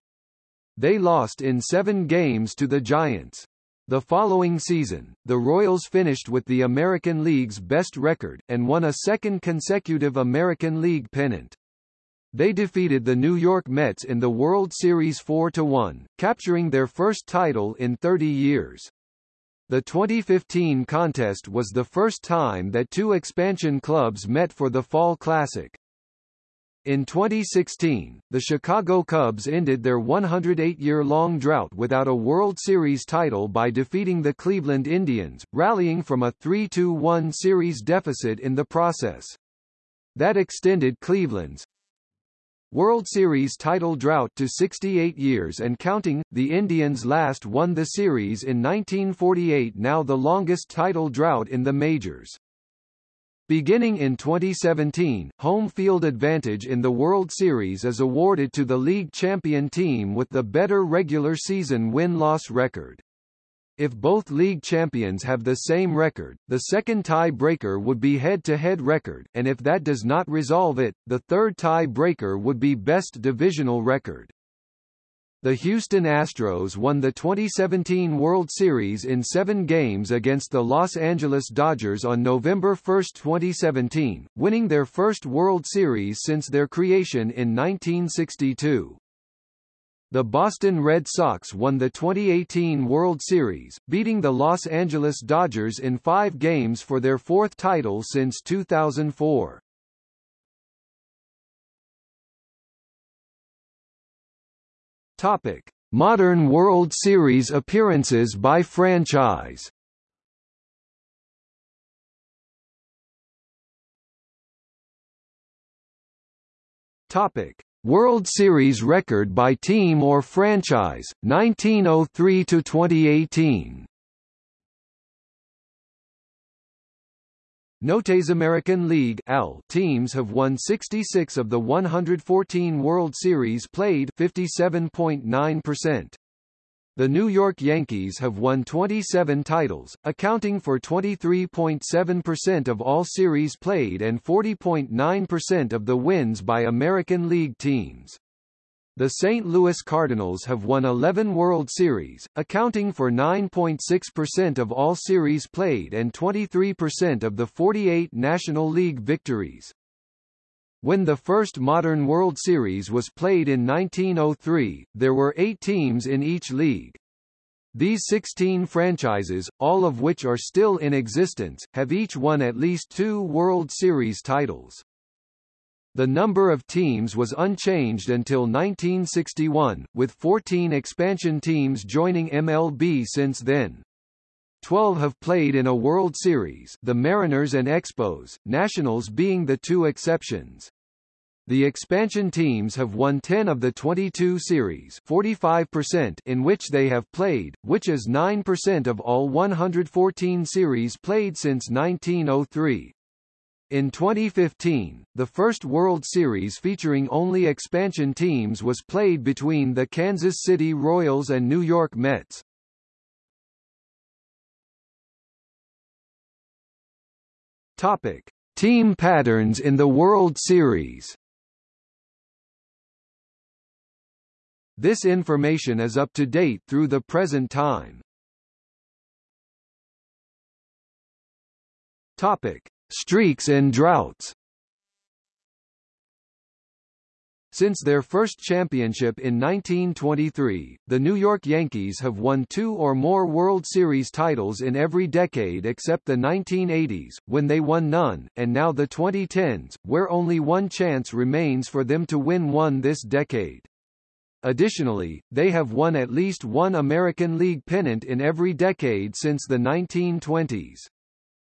They lost in seven games to the Giants. The following season, the Royals finished with the American League's best record, and won a second consecutive American League pennant. They defeated the New York Mets in the World Series 4-1, capturing their first title in 30 years. The 2015 contest was the first time that two expansion clubs met for the Fall Classic. In 2016, the Chicago Cubs ended their 108-year-long drought without a World Series title by defeating the Cleveland Indians, rallying from a 3-2-1 series deficit in the process. That extended Cleveland's World Series title drought to 68 years and counting, the Indians last won the series in 1948 now the longest title drought in the majors. Beginning in 2017, home field advantage in the World Series is awarded to the league champion team with the better regular season win-loss record. If both league champions have the same record, the second tie-breaker would be head-to-head record, and if that does not resolve it, the third tie-breaker would be best divisional record. The Houston Astros won the 2017 World Series in seven games against the Los Angeles Dodgers on November 1, 2017, winning their first World Series since their creation in 1962. The Boston Red Sox won the 2018 World Series, beating the Los Angeles Dodgers in five games for their fourth title since 2004. Topic: Modern World Series appearances by franchise. Topic: World Series record by team or franchise, 1903 to 2018. Notes American League L teams have won 66 of the 114 World Series played 57.9%. The New York Yankees have won 27 titles, accounting for 23.7% of all series played and 40.9% of the wins by American League teams. The St. Louis Cardinals have won 11 World Series, accounting for 9.6% of all series played and 23% of the 48 National League victories. When the first modern World Series was played in 1903, there were eight teams in each league. These 16 franchises, all of which are still in existence, have each won at least two World Series titles. The number of teams was unchanged until 1961, with 14 expansion teams joining MLB since then. Twelve have played in a World Series the Mariners and Expos, Nationals being the two exceptions. The expansion teams have won 10 of the 22 series 45% in which they have played, which is 9% of all 114 series played since 1903. In 2015, the first World Series featuring only expansion teams was played between the Kansas City Royals and New York Mets. Topic: Team patterns in the World Series. This information is up to date through the present time. Topic: Streaks and droughts. Since their first championship in 1923, the New York Yankees have won two or more World Series titles in every decade except the 1980s, when they won none, and now the 2010s, where only one chance remains for them to win one this decade. Additionally, they have won at least one American League pennant in every decade since the 1920s.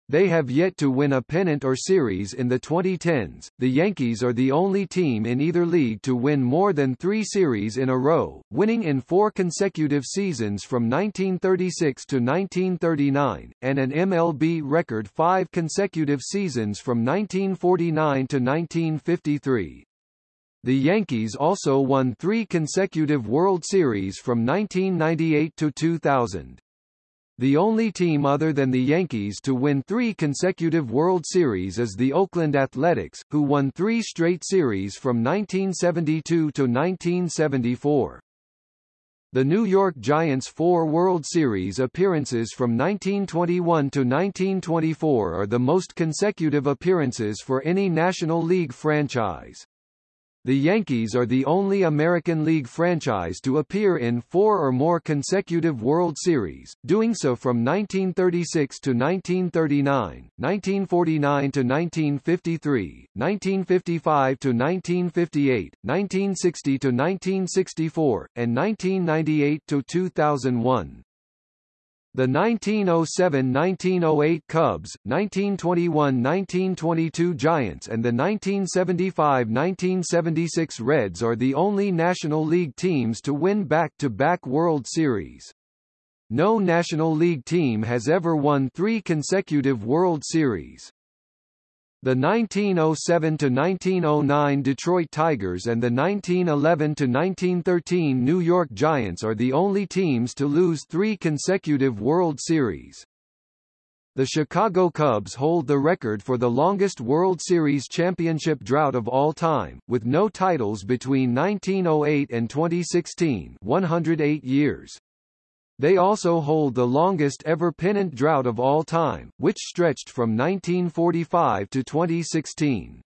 They have yet to win a pennant or series in the 2010s. The Yankees are the only team in either league to win more than three series in a row, winning in four consecutive seasons from 1936 to 1939, and an MLB record five consecutive seasons from 1949 to 1953. The Yankees also won three consecutive World Series from 1998 to 2000. The only team other than the Yankees to win three consecutive World Series is the Oakland Athletics, who won three straight series from 1972 to 1974. The New York Giants' four World Series appearances from 1921 to 1924 are the most consecutive appearances for any National League franchise. The Yankees are the only American League franchise to appear in four or more consecutive World Series, doing so from 1936 to 1939, 1949 to 1953, 1955 to 1958, 1960 to 1964, and 1998 to 2001. The 1907–1908 Cubs, 1921–1922 Giants and the 1975–1976 Reds are the only National League teams to win back-to-back -back World Series. No National League team has ever won three consecutive World Series. The 1907–1909 Detroit Tigers and the 1911–1913 New York Giants are the only teams to lose three consecutive World Series. The Chicago Cubs hold the record for the longest World Series championship drought of all time, with no titles between 1908 and 2016 108 years. They also hold the longest ever pennant drought of all time, which stretched from 1945 to 2016.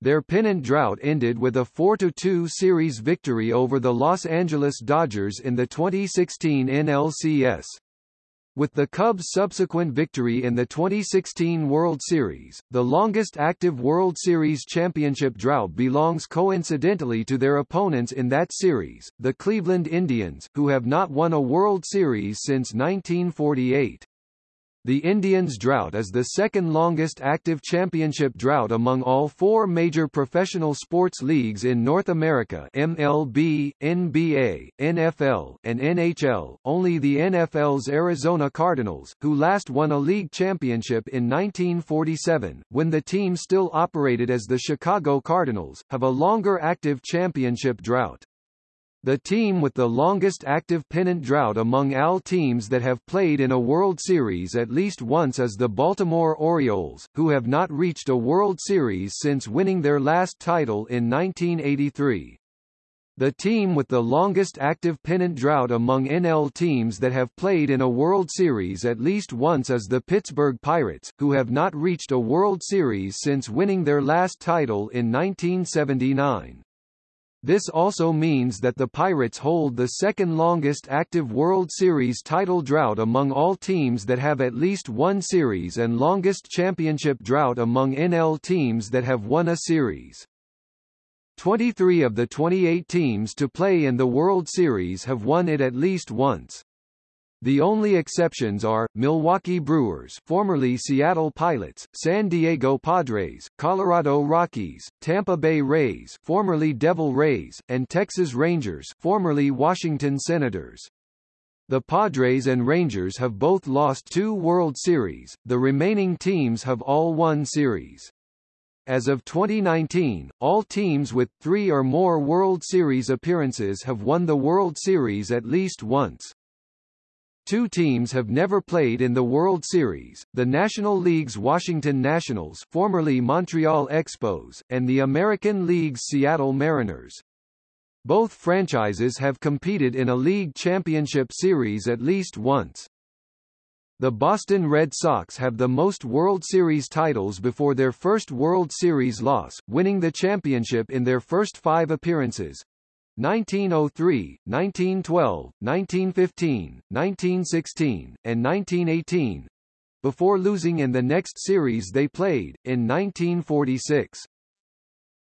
Their pennant drought ended with a 4-2 series victory over the Los Angeles Dodgers in the 2016 NLCS. With the Cubs' subsequent victory in the 2016 World Series, the longest active World Series championship drought belongs coincidentally to their opponents in that series, the Cleveland Indians, who have not won a World Series since 1948. The Indians' drought is the second longest active championship drought among all four major professional sports leagues in North America MLB, NBA, NFL, and NHL. Only the NFL's Arizona Cardinals, who last won a league championship in 1947, when the team still operated as the Chicago Cardinals, have a longer active championship drought. The team with the longest active pennant drought among all teams that have played in a World Series at least once is the Baltimore Orioles, who have not reached a World Series since winning their last title in 1983. The team with the longest active pennant drought among NL teams that have played in a World Series at least once is the Pittsburgh Pirates, who have not reached a World Series since winning their last title in 1979. This also means that the Pirates hold the second longest active World Series title drought among all teams that have at least one series and longest championship drought among NL teams that have won a series. 23 of the 28 teams to play in the World Series have won it at least once. The only exceptions are, Milwaukee Brewers formerly Seattle Pilots, San Diego Padres, Colorado Rockies, Tampa Bay Rays formerly Devil Rays, and Texas Rangers formerly Washington Senators. The Padres and Rangers have both lost two World Series, the remaining teams have all won series. As of 2019, all teams with three or more World Series appearances have won the World Series at least once. Two teams have never played in the World Series, the National League's Washington Nationals formerly Montreal Expos, and the American League's Seattle Mariners. Both franchises have competed in a league championship series at least once. The Boston Red Sox have the most World Series titles before their first World Series loss, winning the championship in their first five appearances, 1903, 1912, 1915, 1916, and 1918, before losing in the next series they played, in 1946.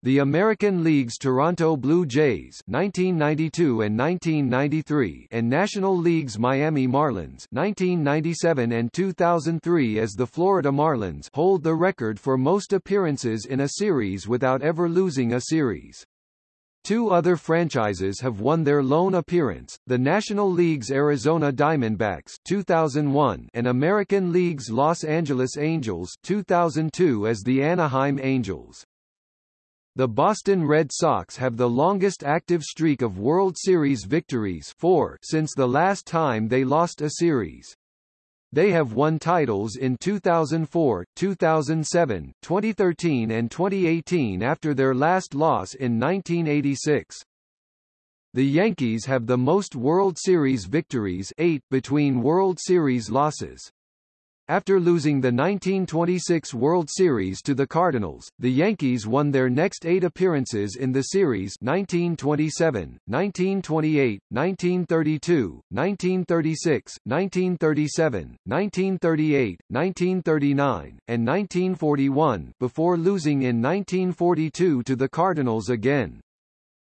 The American League's Toronto Blue Jays 1992 and 1993 and National League's Miami Marlins 1997 and 2003 as the Florida Marlins hold the record for most appearances in a series without ever losing a series. Two other franchises have won their lone appearance, the National League's Arizona Diamondbacks 2001 and American League's Los Angeles Angels 2002 as the Anaheim Angels. The Boston Red Sox have the longest active streak of World Series victories four since the last time they lost a series. They have won titles in 2004, 2007, 2013 and 2018 after their last loss in 1986. The Yankees have the most World Series victories eight between World Series losses. After losing the 1926 World Series to the Cardinals, the Yankees won their next eight appearances in the series 1927, 1928, 1932, 1936, 1937, 1938, 1939, and 1941 before losing in 1942 to the Cardinals again.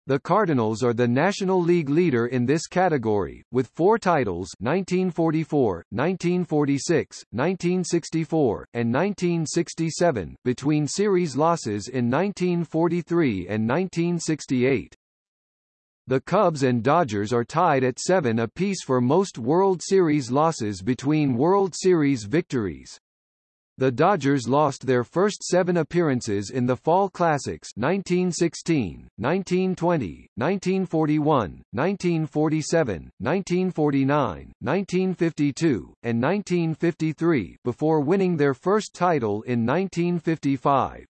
The Cardinals are the National League leader in this category, with four titles 1944, 1946, 1964, and 1967 between series losses in 1943 and 1968. The Cubs and Dodgers are tied at seven apiece for most World Series losses between World Series victories. The Dodgers lost their first seven appearances in the Fall Classics 1916, 1920, 1941, 1947, 1949, 1952, and 1953 before winning their first title in 1955.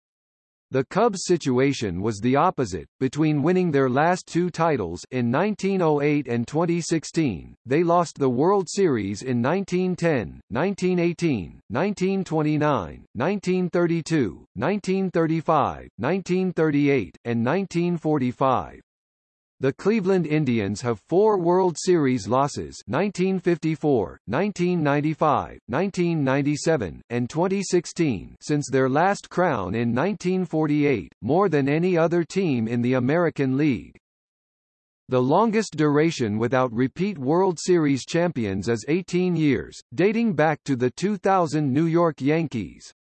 The Cubs' situation was the opposite. Between winning their last two titles in 1908 and 2016, they lost the World Series in 1910, 1918, 1929, 1932, 1935, 1938, and 1945. The Cleveland Indians have four World Series losses 1954, 1995, 1997, and 2016 since their last crown in 1948, more than any other team in the American League. The longest duration without repeat World Series champions is 18 years, dating back to the 2000 New York Yankees.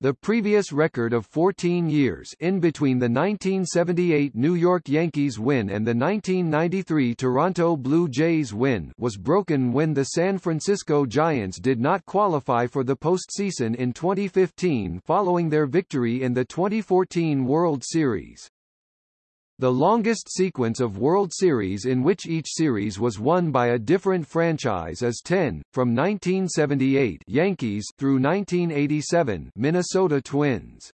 The previous record of 14 years in between the 1978 New York Yankees win and the 1993 Toronto Blue Jays win was broken when the San Francisco Giants did not qualify for the postseason in 2015 following their victory in the 2014 World Series. The longest sequence of World Series in which each series was won by a different franchise is 10, from 1978 Yankees through 1987 Minnesota Twins.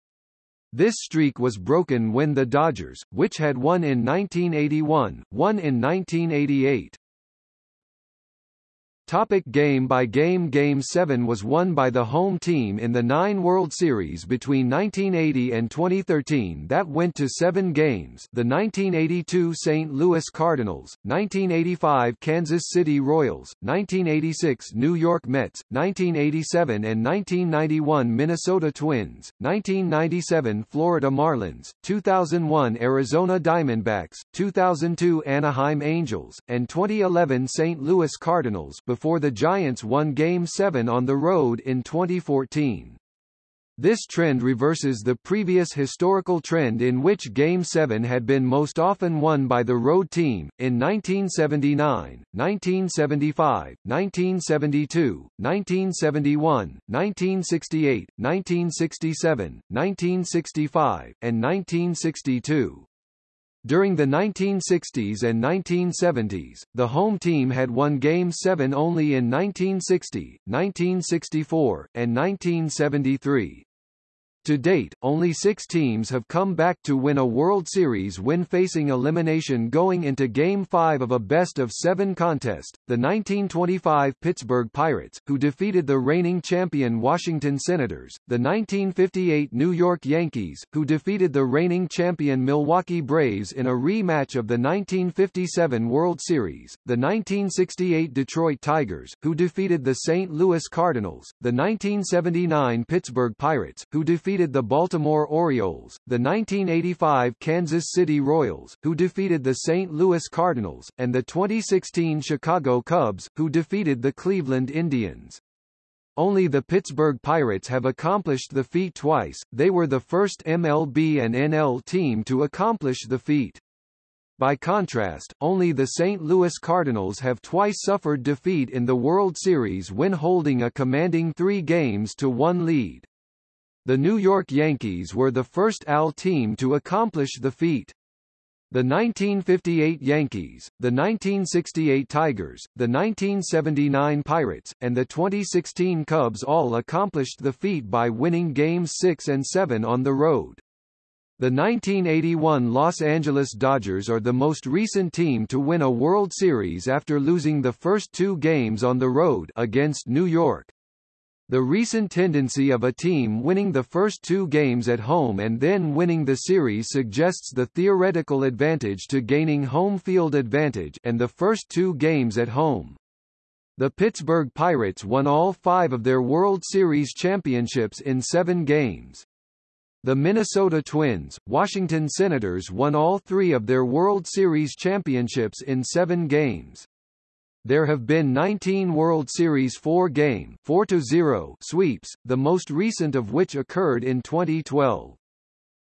This streak was broken when the Dodgers, which had won in 1981, won in 1988. Topic game by game Game 7 was won by the home team in the nine World Series between 1980 and 2013 that went to seven games the 1982 St. Louis Cardinals, 1985 Kansas City Royals, 1986 New York Mets, 1987 and 1991 Minnesota Twins, 1997 Florida Marlins, 2001 Arizona Diamondbacks, 2002 Anaheim Angels, and 2011 St. Louis Cardinals before the Giants won Game 7 on the road in 2014. This trend reverses the previous historical trend in which Game 7 had been most often won by the road team, in 1979, 1975, 1972, 1971, 1968, 1967, 1965, and 1962. During the 1960s and 1970s, the home team had won Game 7 only in 1960, 1964, and 1973. To date, only six teams have come back to win a World Series when facing elimination going into Game 5 of a best-of-seven contest, the 1925 Pittsburgh Pirates, who defeated the reigning champion Washington Senators, the 1958 New York Yankees, who defeated the reigning champion Milwaukee Braves in a rematch of the 1957 World Series, the 1968 Detroit Tigers, who defeated the St. Louis Cardinals, the 1979 Pittsburgh Pirates, who defeated defeated the Baltimore Orioles, the 1985 Kansas City Royals, who defeated the St. Louis Cardinals, and the 2016 Chicago Cubs, who defeated the Cleveland Indians. Only the Pittsburgh Pirates have accomplished the feat twice, they were the first MLB and NL team to accomplish the feat. By contrast, only the St. Louis Cardinals have twice suffered defeat in the World Series when holding a commanding three games to one lead. The New York Yankees were the first AL team to accomplish the feat. The 1958 Yankees, the 1968 Tigers, the 1979 Pirates, and the 2016 Cubs all accomplished the feat by winning Games 6 and 7 on the road. The 1981 Los Angeles Dodgers are the most recent team to win a World Series after losing the first two games on the road against New York. The recent tendency of a team winning the first two games at home and then winning the series suggests the theoretical advantage to gaining home field advantage and the first two games at home. The Pittsburgh Pirates won all five of their World Series championships in seven games. The Minnesota Twins, Washington Senators won all three of their World Series championships in seven games. There have been 19 World Series four-game 4-0 sweeps, the most recent of which occurred in 2012.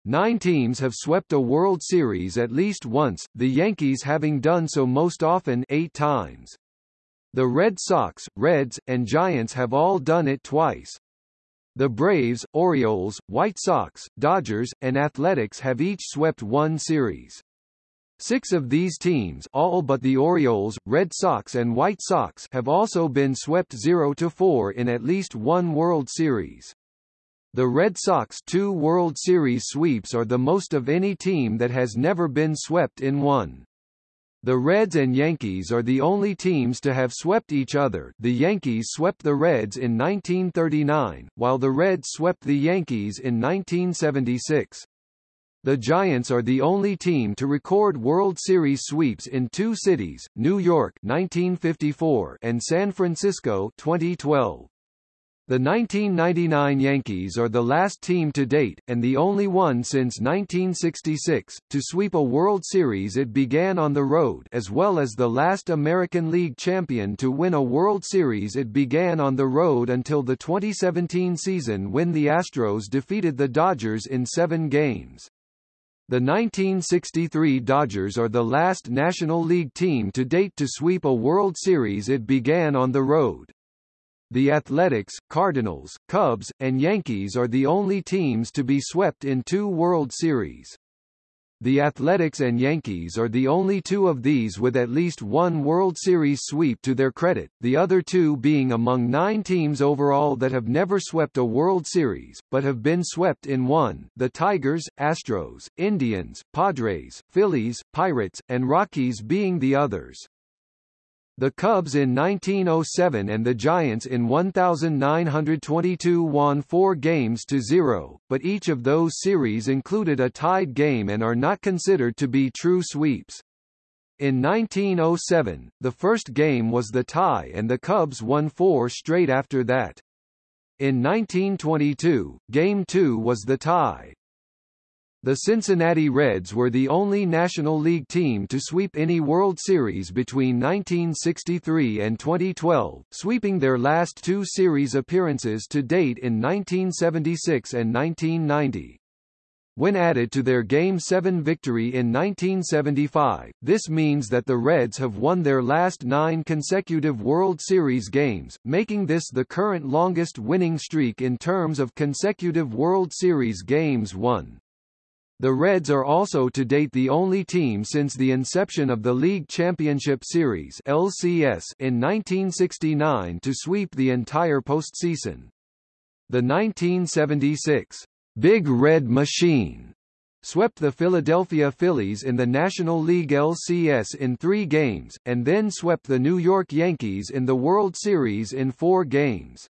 Nine teams have swept a World Series at least once, the Yankees having done so most often eight times. The Red Sox, Reds, and Giants have all done it twice. The Braves, Orioles, White Sox, Dodgers, and Athletics have each swept one series. Six of these teams all but the Orioles, Red Sox and White Sox have also been swept 0-4 in at least one World Series. The Red Sox two World Series sweeps are the most of any team that has never been swept in one. The Reds and Yankees are the only teams to have swept each other the Yankees swept the Reds in 1939, while the Reds swept the Yankees in 1976. The Giants are the only team to record World Series sweeps in two cities, New York 1954 and San Francisco 2012. The 1999 Yankees are the last team to date, and the only one since 1966, to sweep a World Series it began on the road as well as the last American League champion to win a World Series it began on the road until the 2017 season when the Astros defeated the Dodgers in seven games. The 1963 Dodgers are the last National League team to date to sweep a World Series it began on the road. The Athletics, Cardinals, Cubs, and Yankees are the only teams to be swept in two World Series. The Athletics and Yankees are the only two of these with at least one World Series sweep to their credit, the other two being among nine teams overall that have never swept a World Series, but have been swept in one, the Tigers, Astros, Indians, Padres, Phillies, Pirates, and Rockies being the others. The Cubs in 1907 and the Giants in 1922 won four games to zero, but each of those series included a tied game and are not considered to be true sweeps. In 1907, the first game was the tie and the Cubs won four straight after that. In 1922, Game 2 was the tie. The Cincinnati Reds were the only National League team to sweep any World Series between 1963 and 2012, sweeping their last two series appearances to date in 1976 and 1990. When added to their Game 7 victory in 1975, this means that the Reds have won their last nine consecutive World Series games, making this the current longest winning streak in terms of consecutive World Series games won. The Reds are also to date the only team since the inception of the League Championship Series LCS in 1969 to sweep the entire postseason. The 1976 Big Red Machine swept the Philadelphia Phillies in the National League LCS in three games, and then swept the New York Yankees in the World Series in four games.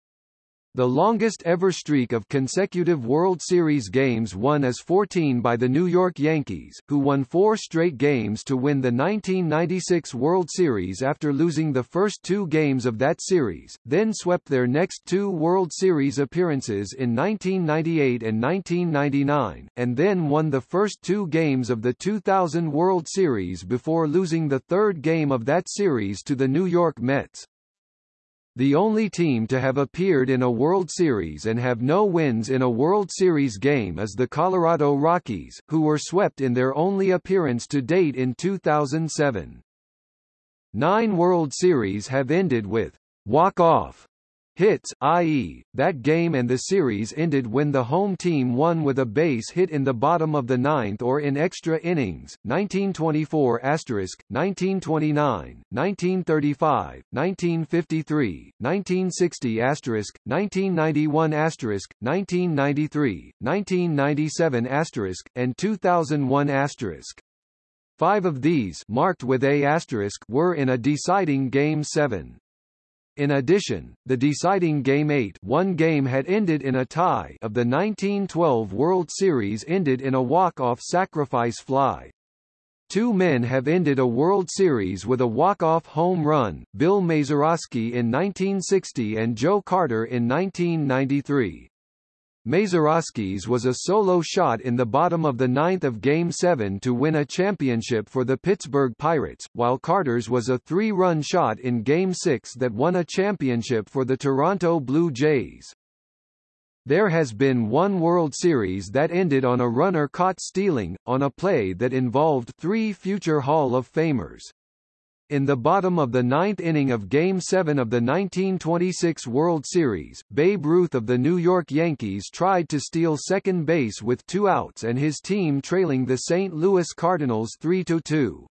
The longest ever streak of consecutive World Series games won is 14 by the New York Yankees, who won four straight games to win the 1996 World Series after losing the first two games of that series, then swept their next two World Series appearances in 1998 and 1999, and then won the first two games of the 2000 World Series before losing the third game of that series to the New York Mets. The only team to have appeared in a World Series and have no wins in a World Series game is the Colorado Rockies, who were swept in their only appearance to date in 2007. Nine World Series have ended with walk-off hits, i.e., that game and the series ended when the home team won with a base hit in the bottom of the ninth or in extra innings, 1924 1929, 1935, 1953, 1960 1991 1993, 1997 and 2001 Five of these marked with A were in a deciding Game 7. In addition, the deciding Game 8 one game had ended in a tie of the 1912 World Series ended in a walk-off sacrifice fly. Two men have ended a World Series with a walk-off home run, Bill Mazeroski in 1960 and Joe Carter in 1993. Mazeroski's was a solo shot in the bottom of the ninth of Game 7 to win a championship for the Pittsburgh Pirates, while Carter's was a three-run shot in Game 6 that won a championship for the Toronto Blue Jays. There has been one World Series that ended on a runner caught stealing, on a play that involved three future Hall of Famers. In the bottom of the ninth inning of Game 7 of the 1926 World Series, Babe Ruth of the New York Yankees tried to steal second base with two outs and his team trailing the St. Louis Cardinals 3-2.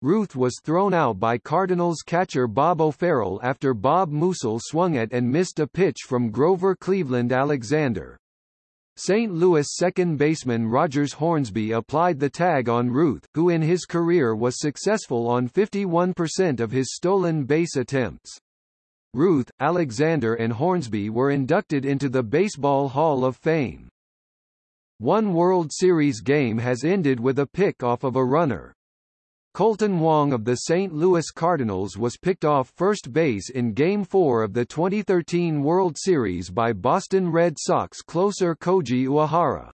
Ruth was thrown out by Cardinals catcher Bob O'Farrell after Bob Meusel swung at and missed a pitch from Grover Cleveland Alexander. St. Louis second baseman Rogers Hornsby applied the tag on Ruth, who in his career was successful on 51% of his stolen base attempts. Ruth, Alexander and Hornsby were inducted into the Baseball Hall of Fame. One World Series game has ended with a pick off of a runner. Kolten Wong of the St. Louis Cardinals was picked off first base in Game 4 of the 2013 World Series by Boston Red Sox closer Koji Uehara.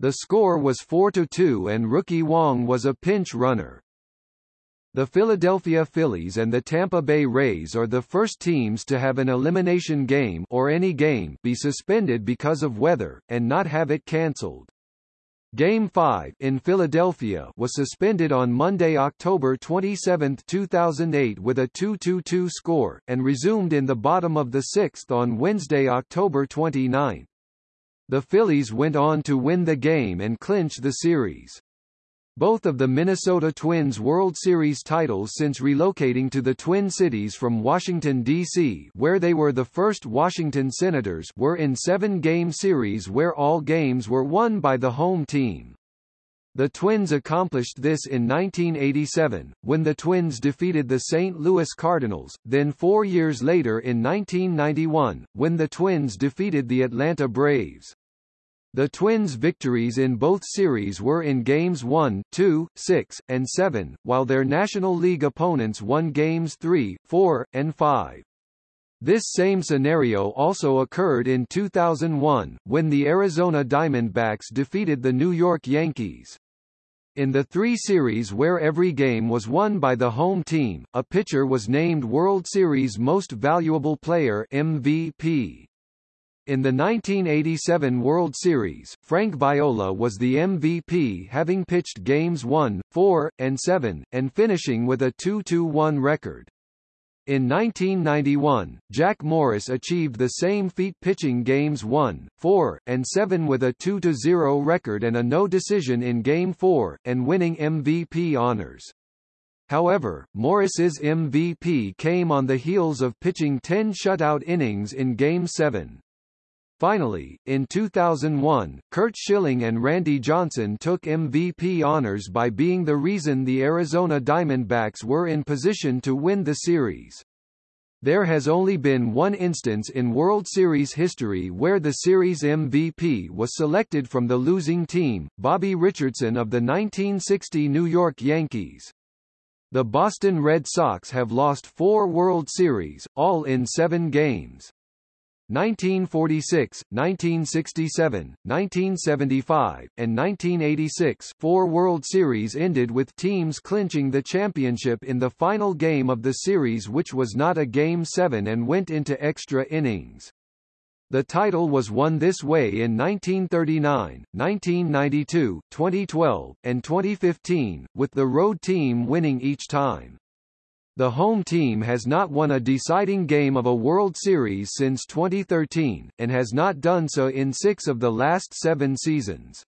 The score was 4-2 and rookie Wong was a pinch runner. The Philadelphia Phillies and the Tampa Bay Rays are the first teams to have an elimination game or any game be suspended because of weather, and not have it cancelled. Game 5 in Philadelphia was suspended on Monday, October 27, 2008 with a 2-2-2 score, and resumed in the bottom of the sixth on Wednesday, October 29. The Phillies went on to win the game and clinch the series. Both of the Minnesota Twins World Series titles since relocating to the Twin Cities from Washington, D.C. where they were the first Washington Senators were in seven-game series where all games were won by the home team. The Twins accomplished this in 1987, when the Twins defeated the St. Louis Cardinals, then four years later in 1991, when the Twins defeated the Atlanta Braves. The Twins' victories in both series were in games 1, 2, 6, and 7, while their National League opponents won games 3, 4, and 5. This same scenario also occurred in 2001, when the Arizona Diamondbacks defeated the New York Yankees. In the three series where every game was won by the home team, a pitcher was named World Series Most Valuable Player MVP. In the 1987 World Series, Frank Viola was the MVP having pitched games 1, 4, and 7, and finishing with a 2-2-1 record. In 1991, Jack Morris achieved the same feat pitching games 1, 4, and 7 with a 2-0 record and a no decision in Game 4, and winning MVP honors. However, Morris's MVP came on the heels of pitching 10 shutout innings in Game 7. Finally, in 2001, Curt Schilling and Randy Johnson took MVP honors by being the reason the Arizona Diamondbacks were in position to win the series. There has only been one instance in World Series history where the series MVP was selected from the losing team, Bobby Richardson of the 1960 New York Yankees. The Boston Red Sox have lost four World Series, all in seven games. 1946, 1967, 1975, and 1986 four World Series ended with teams clinching the championship in the final game of the series which was not a Game 7 and went into extra innings. The title was won this way in 1939, 1992, 2012, and 2015, with the road team winning each time. The home team has not won a deciding game of a World Series since 2013, and has not done so in six of the last seven seasons.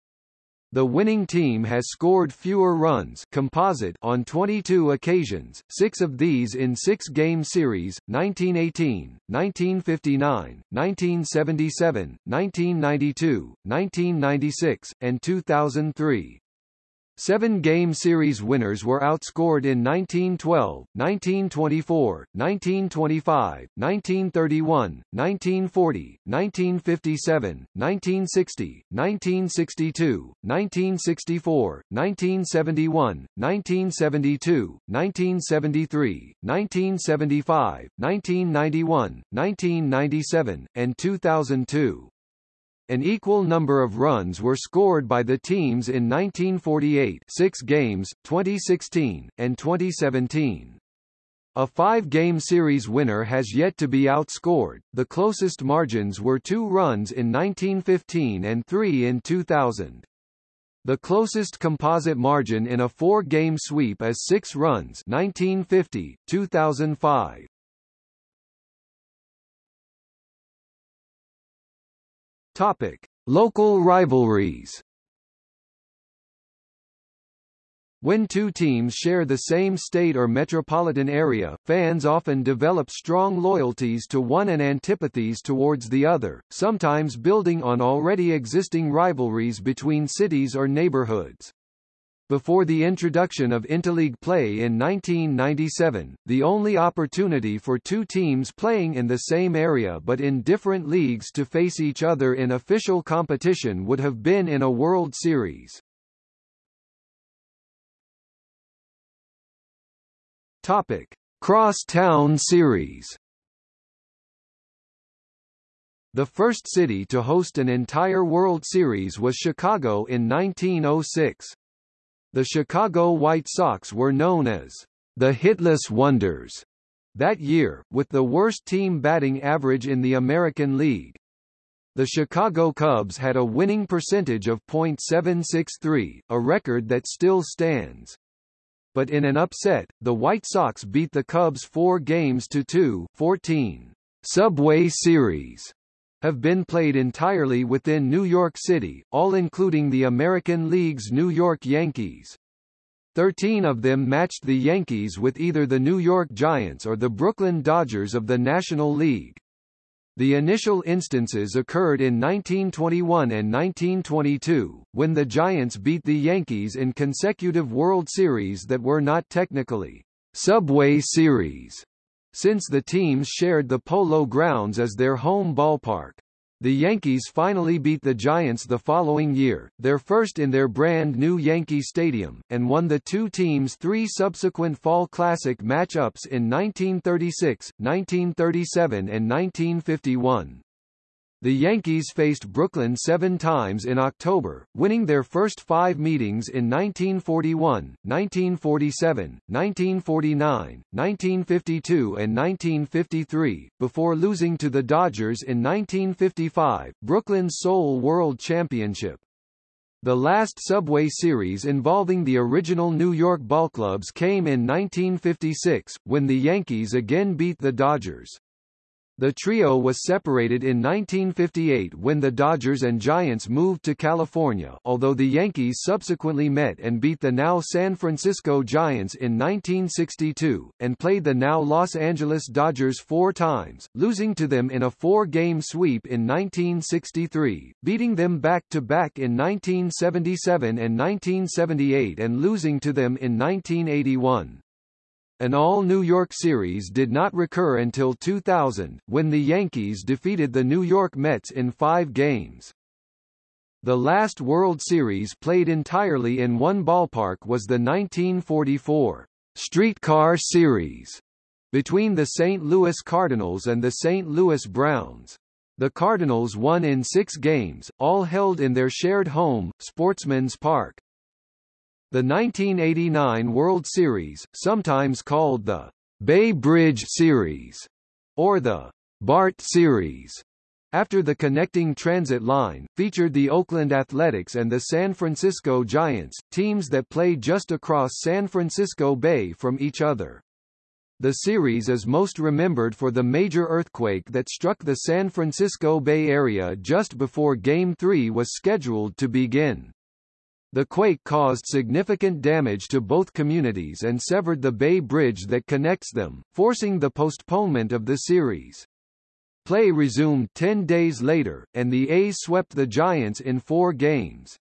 The winning team has scored fewer runs composite on 22 occasions, six of these in six-game series, 1918, 1959, 1977, 1992, 1996, and 2003. Seven-game series winners were outscored in 1912, 1924, 1925, 1931, 1940, 1957, 1960, 1962, 1964, 1971, 1972, 1973, 1975, 1991, 1997, and 2002. An equal number of runs were scored by the teams in 1948 6 games, 2016, and 2017. A five-game series winner has yet to be outscored, the closest margins were two runs in 1915 and three in 2000. The closest composite margin in a four-game sweep is six runs 1950, 2005. Topic. Local rivalries When two teams share the same state or metropolitan area, fans often develop strong loyalties to one and antipathies towards the other, sometimes building on already existing rivalries between cities or neighborhoods. Before the introduction of interleague play in 1997, the only opportunity for two teams playing in the same area but in different leagues to face each other in official competition would have been in a World Series. Topic: Cross-Town Series. The first city to host an entire World Series was Chicago in 1906. The Chicago White Sox were known as the hitless wonders that year, with the worst team batting average in the American League. The Chicago Cubs had a winning percentage of .763, a record that still stands but in an upset, the White Sox beat the Cubs four games to two 14. Subway Series have been played entirely within New York City, all including the American League's New York Yankees. Thirteen of them matched the Yankees with either the New York Giants or the Brooklyn Dodgers of the National League. The initial instances occurred in 1921 and 1922, when the Giants beat the Yankees in consecutive World Series that were not technically Subway Series, since the teams shared the Polo Grounds as their home ballpark. The Yankees finally beat the Giants the following year, their first in their brand new Yankee Stadium, and won the two teams' three subsequent Fall Classic matchups in 1936, 1937 and 1951. The Yankees faced Brooklyn seven times in October, winning their first five meetings in 1941, 1947, 1949, 1952 and 1953, before losing to the Dodgers in 1955, Brooklyn's sole World Championship. The last Subway Series involving the original New York ballclubs came in 1956, when the Yankees again beat the Dodgers. The trio was separated in 1958 when the Dodgers and Giants moved to California although the Yankees subsequently met and beat the now San Francisco Giants in 1962, and played the now Los Angeles Dodgers four times, losing to them in a four-game sweep in 1963, beating them back-to-back -back in 1977 and 1978 and losing to them in 1981. An all-New York series did not recur until 2000, when the Yankees defeated the New York Mets in five games. The last World Series played entirely in one ballpark was the 1944 Streetcar Series between the St. Louis Cardinals and the St. Louis Browns. The Cardinals won in six games, all held in their shared home, Sportsman's Park. The 1989 World Series, sometimes called the Bay Bridge Series or the BART Series, after the connecting transit line, featured the Oakland Athletics and the San Francisco Giants, teams that play just across San Francisco Bay from each other. The series is most remembered for the major earthquake that struck the San Francisco Bay Area just before Game 3 was scheduled to begin. The quake caused significant damage to both communities and severed the Bay Bridge that connects them, forcing the postponement of the series. Play resumed 10 days later, and the A's swept the Giants in four games.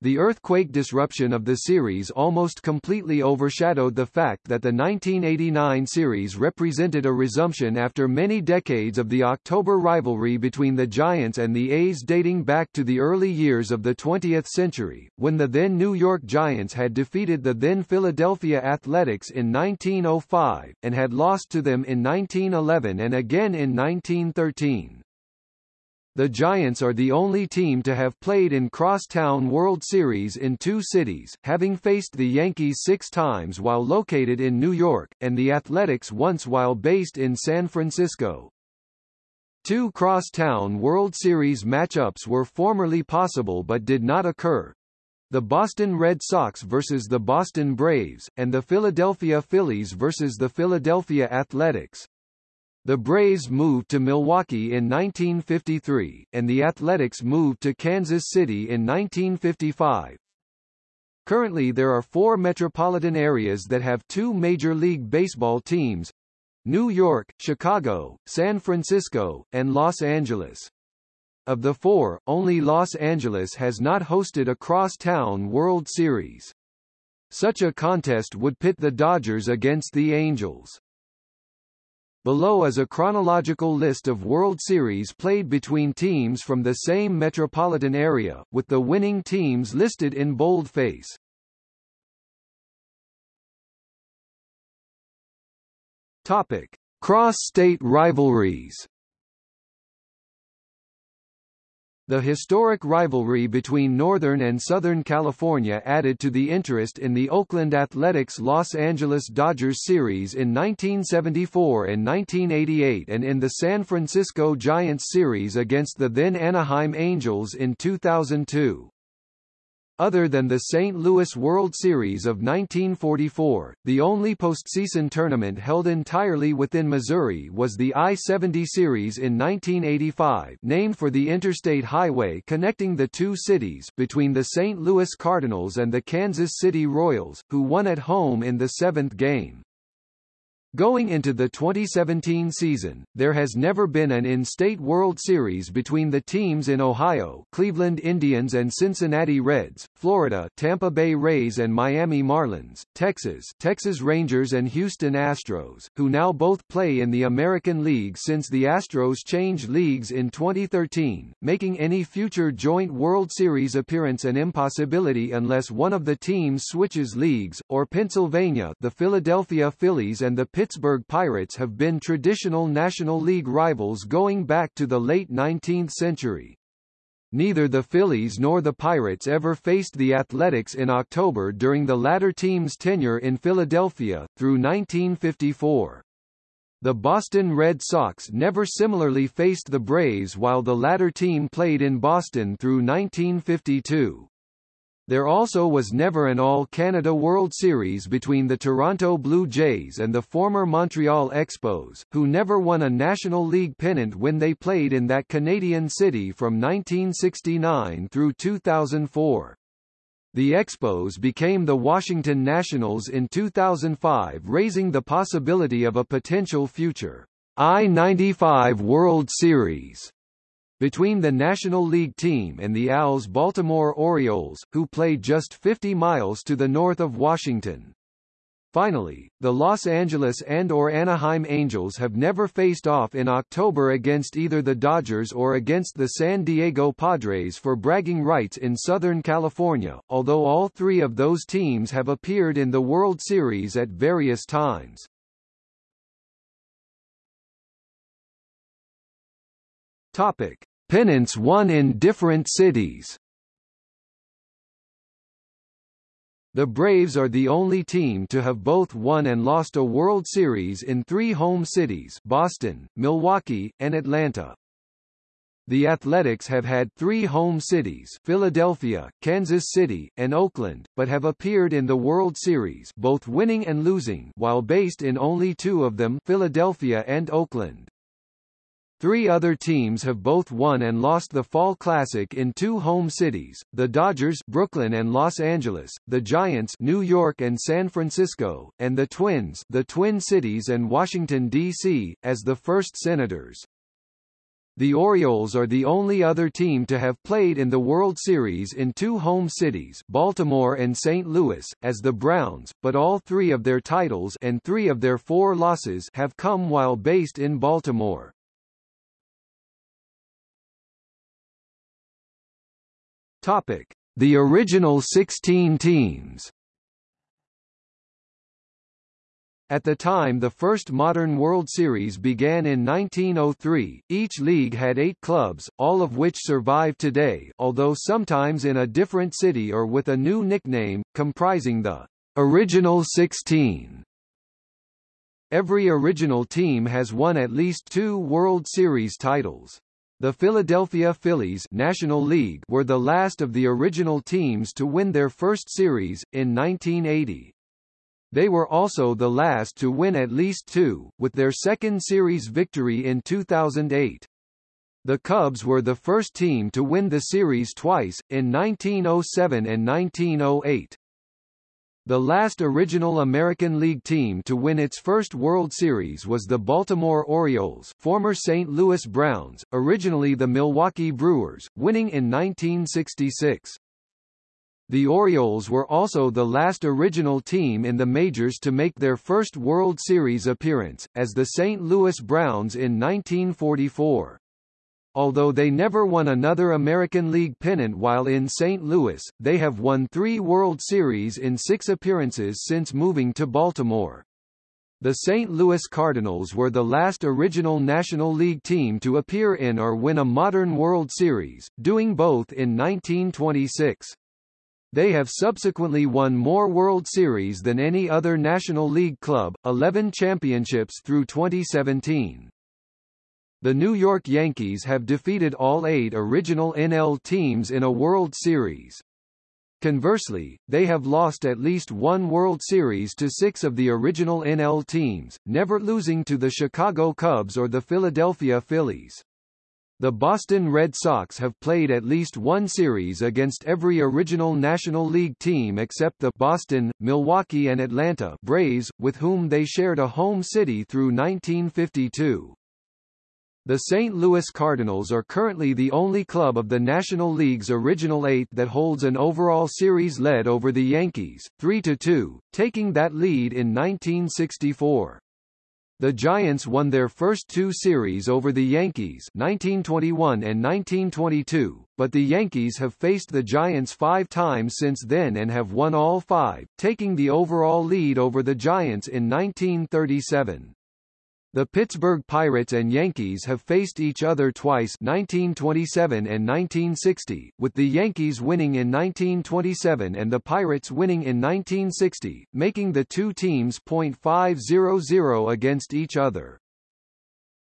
The earthquake disruption of the series almost completely overshadowed the fact that the 1989 series represented a resumption after many decades of the October rivalry between the Giants and the A's dating back to the early years of the 20th century, when the then New York Giants had defeated the then Philadelphia Athletics in 1905, and had lost to them in 1911 and again in 1913. The Giants are the only team to have played in Crosstown World Series in two cities, having faced the Yankees six times while located in New York, and the Athletics once while based in San Francisco. Two Crosstown World Series matchups were formerly possible but did not occur. The Boston Red Sox versus the Boston Braves, and the Philadelphia Phillies versus the Philadelphia Athletics. The Braves moved to Milwaukee in 1953, and the Athletics moved to Kansas City in 1955. Currently there are four metropolitan areas that have two Major League Baseball teams, New York, Chicago, San Francisco, and Los Angeles. Of the four, only Los Angeles has not hosted a cross-town World Series. Such a contest would pit the Dodgers against the Angels. Below is a chronological list of World Series played between teams from the same metropolitan area, with the winning teams listed in boldface. Topic: Cross-state rivalries. The historic rivalry between Northern and Southern California added to the interest in the Oakland Athletics Los Angeles Dodgers series in 1974 and 1988 and in the San Francisco Giants series against the then Anaheim Angels in 2002. Other than the St. Louis World Series of 1944, the only postseason tournament held entirely within Missouri was the I-70 Series in 1985 named for the interstate highway connecting the two cities between the St. Louis Cardinals and the Kansas City Royals, who won at home in the seventh game. Going into the 2017 season, there has never been an in-state World Series between the teams in Ohio Cleveland Indians and Cincinnati Reds, Florida Tampa Bay Rays and Miami Marlins, Texas Texas Rangers and Houston Astros, who now both play in the American League since the Astros changed leagues in 2013, making any future joint World Series appearance an impossibility unless one of the teams switches leagues, or Pennsylvania the Philadelphia Phillies and the Pittsburgh Pirates have been traditional National League rivals going back to the late 19th century. Neither the Phillies nor the Pirates ever faced the Athletics in October during the latter team's tenure in Philadelphia, through 1954. The Boston Red Sox never similarly faced the Braves while the latter team played in Boston through 1952. There also was never an All-Canada World Series between the Toronto Blue Jays and the former Montreal Expos, who never won a National League pennant when they played in that Canadian city from 1969 through 2004. The Expos became the Washington Nationals in 2005 raising the possibility of a potential future I-95 World Series between the National League team and the AL's Baltimore Orioles, who play just 50 miles to the north of Washington. Finally, the Los Angeles and or Anaheim Angels have never faced off in October against either the Dodgers or against the San Diego Padres for bragging rights in Southern California, although all three of those teams have appeared in the World Series at various times. Topic: Pennants won in different cities. The Braves are the only team to have both won and lost a World Series in three home cities Boston, Milwaukee, and Atlanta. The Athletics have had three home cities Philadelphia, Kansas City, and Oakland, but have appeared in the World Series both winning and losing while based in only two of them Philadelphia and Oakland. Three other teams have both won and lost the Fall Classic in two home cities, the Dodgers Brooklyn and Los Angeles, the Giants New York and San Francisco, and the Twins the Twin Cities and Washington, D.C., as the first Senators. The Orioles are the only other team to have played in the World Series in two home cities Baltimore and St. Louis, as the Browns, but all three of their titles and three of their four losses have come while based in Baltimore. Topic: The original 16 teams. At the time the first modern World Series began in 1903, each league had eight clubs, all of which survive today although sometimes in a different city or with a new nickname, comprising the original 16. Every original team has won at least two World Series titles. The Philadelphia Phillies National League were the last of the original teams to win their first series, in 1980. They were also the last to win at least two, with their second series victory in 2008. The Cubs were the first team to win the series twice, in 1907 and 1908. The last original American League team to win its first World Series was the Baltimore Orioles former St. Louis Browns, originally the Milwaukee Brewers, winning in 1966. The Orioles were also the last original team in the majors to make their first World Series appearance, as the St. Louis Browns in 1944. Although they never won another American League pennant while in St. Louis, they have won three World Series in six appearances since moving to Baltimore. The St. Louis Cardinals were the last original National League team to appear in or win a modern World Series, doing both in 1926. They have subsequently won more World Series than any other National League club, 11 championships through 2017. The New York Yankees have defeated all eight original NL teams in a World Series. Conversely, they have lost at least one World Series to six of the original NL teams, never losing to the Chicago Cubs or the Philadelphia Phillies. The Boston Red Sox have played at least one series against every original National League team except the Boston, Milwaukee and Atlanta Braves, with whom they shared a home city through 1952. The St. Louis Cardinals are currently the only club of the National League's original eight that holds an overall series lead over the Yankees, 3-2, taking that lead in 1964. The Giants won their first two series over the Yankees 1921 and 1922, but the Yankees have faced the Giants five times since then and have won all five, taking the overall lead over the Giants in 1937. The Pittsburgh Pirates and Yankees have faced each other twice 1927 and 1960, with the Yankees winning in 1927 and the Pirates winning in 1960, making the two teams .500 against each other.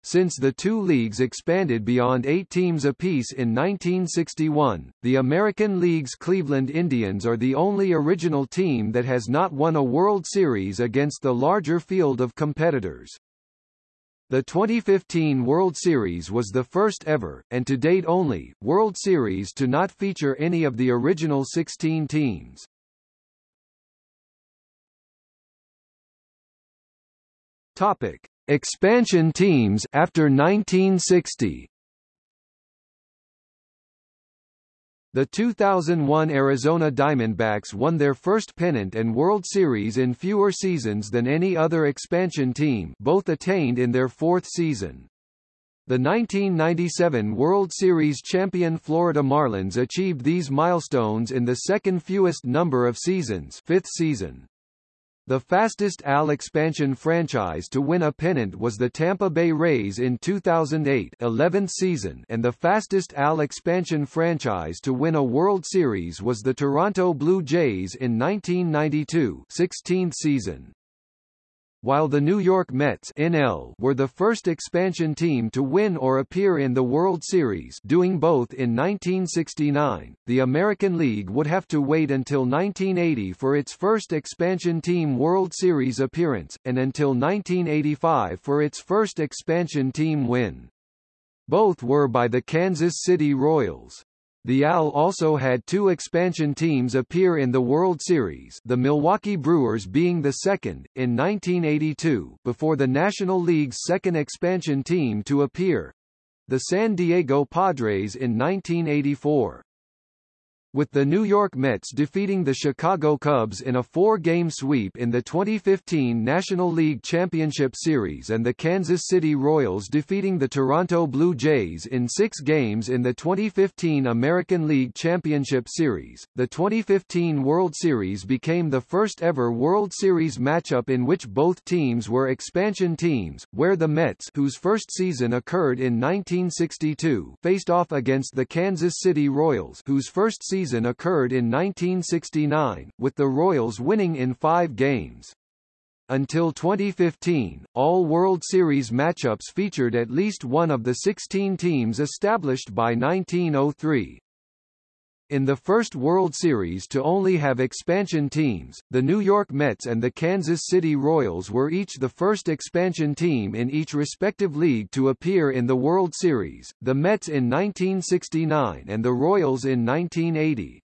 Since the two leagues expanded beyond eight teams apiece in 1961, the American League's Cleveland Indians are the only original team that has not won a World Series against the larger field of competitors. The 2015 World Series was the first ever, and to date only, World Series to not feature any of the original 16 teams. Topic: Expansion teams after 1960. The 2001 Arizona Diamondbacks won their first pennant and World Series in fewer seasons than any other expansion team both attained in their fourth season. The 1997 World Series champion Florida Marlins achieved these milestones in the second fewest number of seasons fifth season. The fastest AL expansion franchise to win a pennant was the Tampa Bay Rays in 2008 11th season and the fastest AL expansion franchise to win a World Series was the Toronto Blue Jays in 1992 16th season while the New York Mets NL were the first expansion team to win or appear in the World Series doing both in 1969, the American League would have to wait until 1980 for its first expansion team World Series appearance, and until 1985 for its first expansion team win. Both were by the Kansas City Royals. The AL also had two expansion teams appear in the World Series the Milwaukee Brewers being the second, in 1982 before the National League's second expansion team to appear—the San Diego Padres in 1984. With the New York Mets defeating the Chicago Cubs in a four-game sweep in the 2015 National League Championship Series and the Kansas City Royals defeating the Toronto Blue Jays in six games in the 2015 American League Championship Series. The 2015 World Series became the first ever World Series matchup in which both teams were expansion teams, where the Mets whose first season occurred in 1962 faced off against the Kansas City Royals whose first season season occurred in 1969, with the Royals winning in five games. Until 2015, all World Series matchups featured at least one of the 16 teams established by 1903. In the first World Series to only have expansion teams, the New York Mets and the Kansas City Royals were each the first expansion team in each respective league to appear in the World Series, the Mets in 1969 and the Royals in 1980.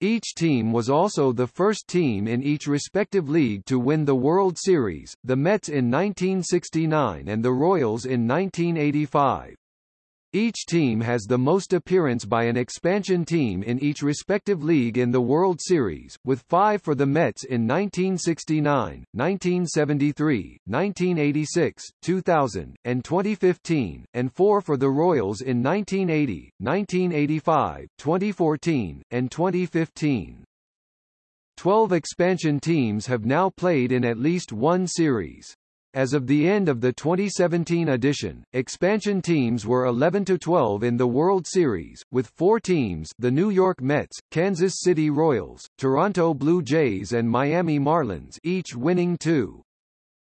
Each team was also the first team in each respective league to win the World Series, the Mets in 1969 and the Royals in 1985. Each team has the most appearance by an expansion team in each respective league in the World Series, with five for the Mets in 1969, 1973, 1986, 2000, and 2015, and four for the Royals in 1980, 1985, 2014, and 2015. Twelve expansion teams have now played in at least one series. As of the end of the 2017 edition, expansion teams were 11 to 12 in the World Series, with four teams the New York Mets, Kansas City Royals, Toronto Blue Jays and Miami Marlins each winning two.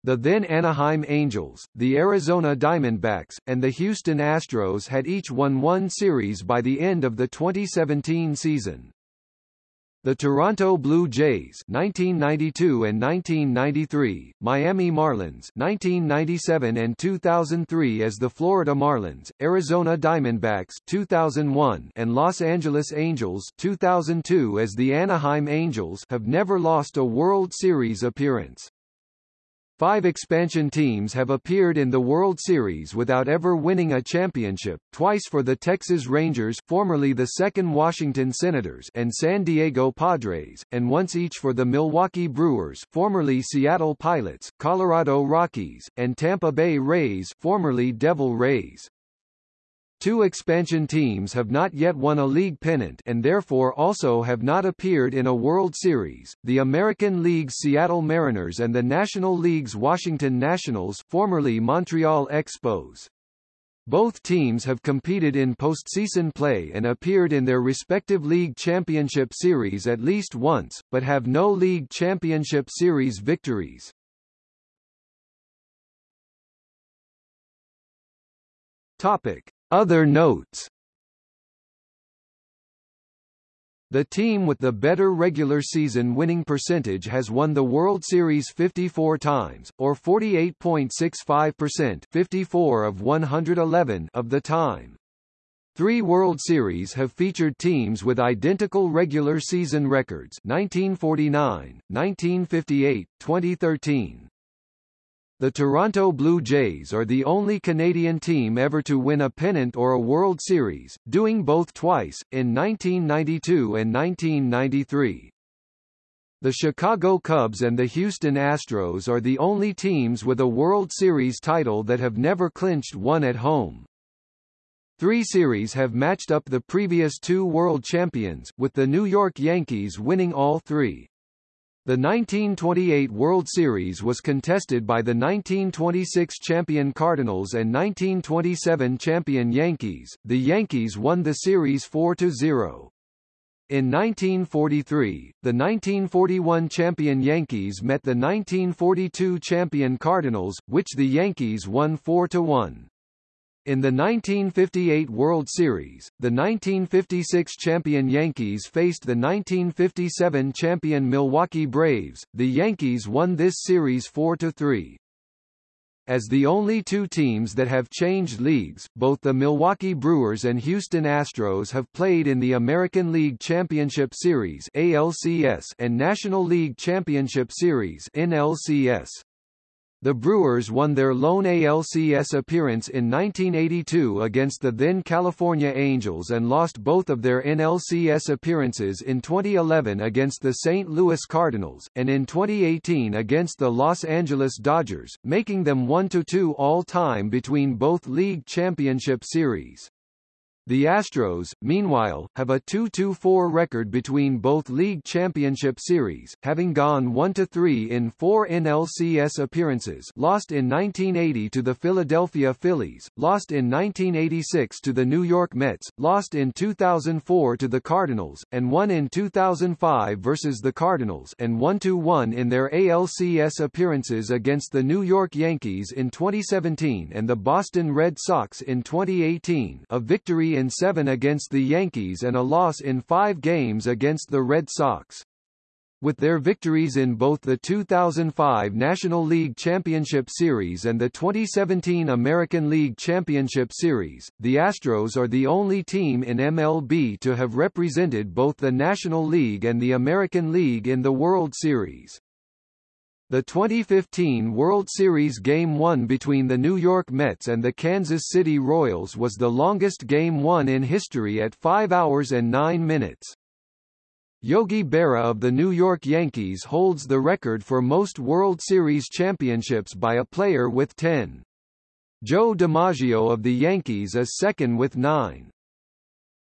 The then Anaheim Angels, the Arizona Diamondbacks, and the Houston Astros had each won one series by the end of the 2017 season. The Toronto Blue Jays 1992 and 1993, Miami Marlins 1997 and 2003 as the Florida Marlins, Arizona Diamondbacks 2001 and Los Angeles Angels 2002 as the Anaheim Angels have never lost a World Series appearance. Five expansion teams have appeared in the World Series without ever winning a championship, twice for the Texas Rangers formerly the second Washington Senators and San Diego Padres, and once each for the Milwaukee Brewers formerly Seattle Pilots, Colorado Rockies, and Tampa Bay Rays formerly Devil Rays. Two expansion teams have not yet won a league pennant and therefore also have not appeared in a World Series, the American League's Seattle Mariners and the National League's Washington Nationals formerly Montreal Expos. Both teams have competed in postseason play and appeared in their respective league championship series at least once, but have no league championship series victories. Topic. Other notes The team with the better regular season winning percentage has won the World Series 54 times, or 48.65% 54 of 111 of the time. Three World Series have featured teams with identical regular season records 1949, 1958, 2013. The Toronto Blue Jays are the only Canadian team ever to win a pennant or a World Series, doing both twice, in 1992 and 1993. The Chicago Cubs and the Houston Astros are the only teams with a World Series title that have never clinched one at home. Three series have matched up the previous two world champions, with the New York Yankees winning all three. The 1928 World Series was contested by the 1926 champion Cardinals and 1927 champion Yankees. The Yankees won the series 4-0. In 1943, the 1941 champion Yankees met the 1942 champion Cardinals, which the Yankees won 4-1. In the 1958 World Series, the 1956 champion Yankees faced the 1957 champion Milwaukee Braves. The Yankees won this series 4-3. As the only two teams that have changed leagues, both the Milwaukee Brewers and Houston Astros have played in the American League Championship Series ALCS and National League Championship Series NLCS. The Brewers won their lone ALCS appearance in 1982 against the then California Angels and lost both of their NLCS appearances in 2011 against the St. Louis Cardinals, and in 2018 against the Los Angeles Dodgers, making them 1-2 all-time between both league championship series. The Astros, meanwhile, have a 2-2-4 record between both league championship series, having gone 1-3 in four NLCS appearances lost in 1980 to the Philadelphia Phillies, lost in 1986 to the New York Mets, lost in 2004 to the Cardinals, and won in 2005 versus the Cardinals and 1-1 in their ALCS appearances against the New York Yankees in 2017 and the Boston Red Sox in 2018 a victory in seven against the Yankees and a loss in five games against the Red Sox. With their victories in both the 2005 National League Championship Series and the 2017 American League Championship Series, the Astros are the only team in MLB to have represented both the National League and the American League in the World Series. The 2015 World Series Game 1 between the New York Mets and the Kansas City Royals was the longest Game 1 in history at 5 hours and 9 minutes. Yogi Berra of the New York Yankees holds the record for most World Series championships by a player with 10. Joe DiMaggio of the Yankees is second with 9.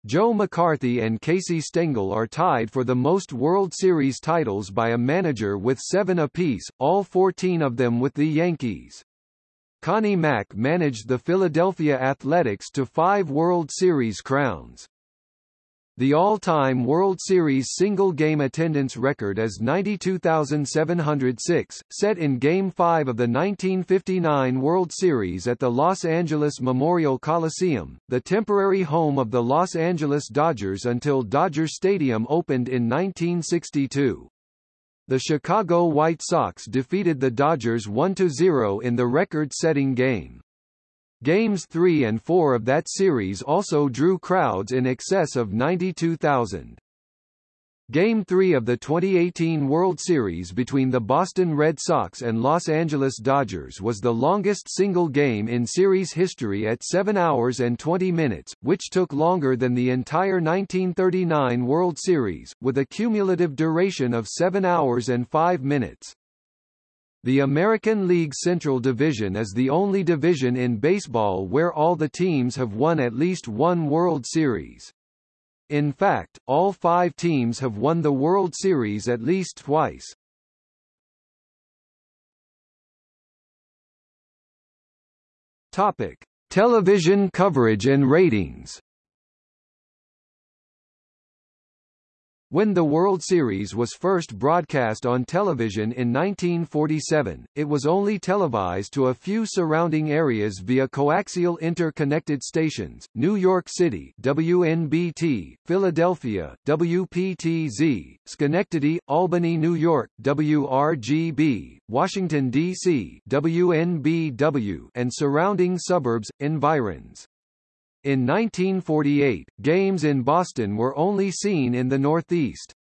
Joe McCarthy and Casey Stengel are tied for the most World Series titles by a manager with seven apiece, all 14 of them with the Yankees. Connie Mack managed the Philadelphia Athletics to five World Series crowns. The all-time World Series single-game attendance record is 92,706, set in Game 5 of the 1959 World Series at the Los Angeles Memorial Coliseum, the temporary home of the Los Angeles Dodgers until Dodger Stadium opened in 1962. The Chicago White Sox defeated the Dodgers 1-0 in the record-setting game. Games 3 and 4 of that series also drew crowds in excess of 92,000. Game 3 of the 2018 World Series between the Boston Red Sox and Los Angeles Dodgers was the longest single game in series history at 7 hours and 20 minutes, which took longer than the entire 1939 World Series, with a cumulative duration of 7 hours and 5 minutes. The American League Central Division is the only division in baseball where all the teams have won at least one World Series. In fact, all five teams have won the World Series at least twice. Topic: Television coverage and ratings. When the World Series was first broadcast on television in 1947, it was only televised to a few surrounding areas via coaxial interconnected stations, New York City WNBT, Philadelphia, WPTZ, Schenectady, Albany, New York, WRGB, Washington, D.C. WNBW, and surrounding suburbs, environs. In 1948, games in Boston were only seen in the Northeast.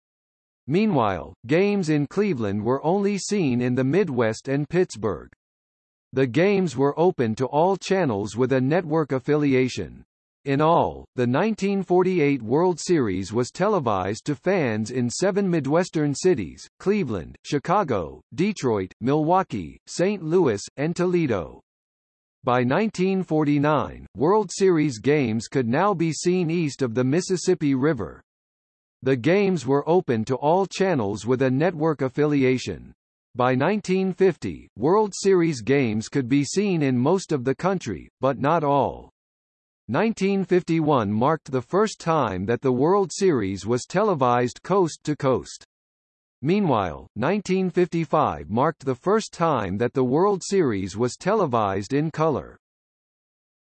Meanwhile, games in Cleveland were only seen in the Midwest and Pittsburgh. The games were open to all channels with a network affiliation. In all, the 1948 World Series was televised to fans in seven Midwestern cities, Cleveland, Chicago, Detroit, Milwaukee, St. Louis, and Toledo. By 1949, World Series games could now be seen east of the Mississippi River. The games were open to all channels with a network affiliation. By 1950, World Series games could be seen in most of the country, but not all. 1951 marked the first time that the World Series was televised coast to coast. Meanwhile, 1955 marked the first time that the World Series was televised in color.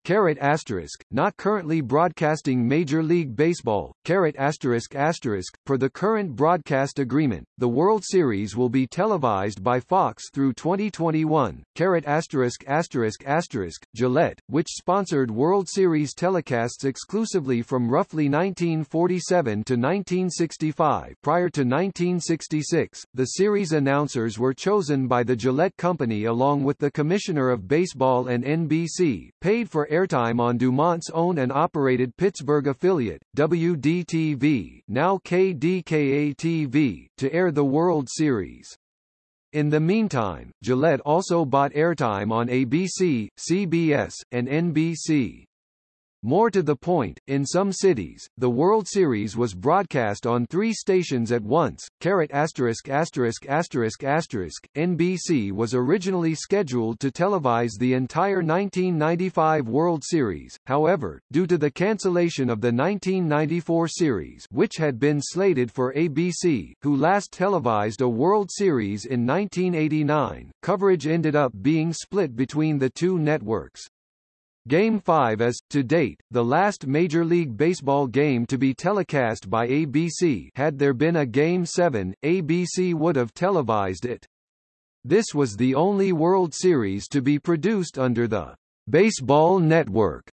Caret asterisk, not currently broadcasting Major League Baseball, caret asterisk asterisk, per the current broadcast agreement, the World Series will be televised by Fox through 2021, caret asterisk asterisk asterisk, Gillette, which sponsored World Series telecasts exclusively from roughly 1947 to 1965 prior to 1966, the series announcers were chosen by the Gillette Company along with the Commissioner of Baseball and NBC, paid for airtime on DuMont's own and operated Pittsburgh affiliate, WDTV now KDKA-TV, to air the World Series. In the meantime, Gillette also bought airtime on ABC, CBS, and NBC. More to the point, in some cities, the World Series was broadcast on three stations at once. Caret asterisk asterisk asterisk asterisk. NBC was originally scheduled to televise the entire 1995 World Series, however, due to the cancellation of the 1994 series, which had been slated for ABC, who last televised a World Series in 1989, coverage ended up being split between the two networks. Game 5 is, to date, the last Major League Baseball game to be telecast by ABC had there been a Game 7, ABC would have televised it. This was the only World Series to be produced under the Baseball Network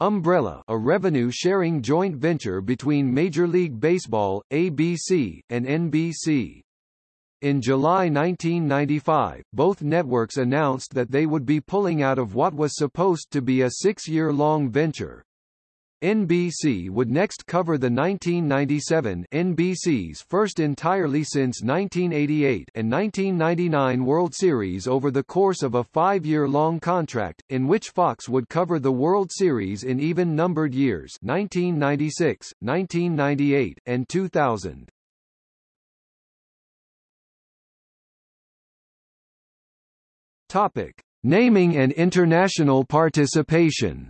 umbrella a revenue-sharing joint venture between Major League Baseball, ABC, and NBC. In July 1995, both networks announced that they would be pulling out of what was supposed to be a six-year-long venture. NBC would next cover the 1997 NBC's first entirely since 1988 and 1999 World Series over the course of a five-year-long contract, in which Fox would cover the World Series in even-numbered years 1996, 1998, and 2000. Topic: Naming and international participation.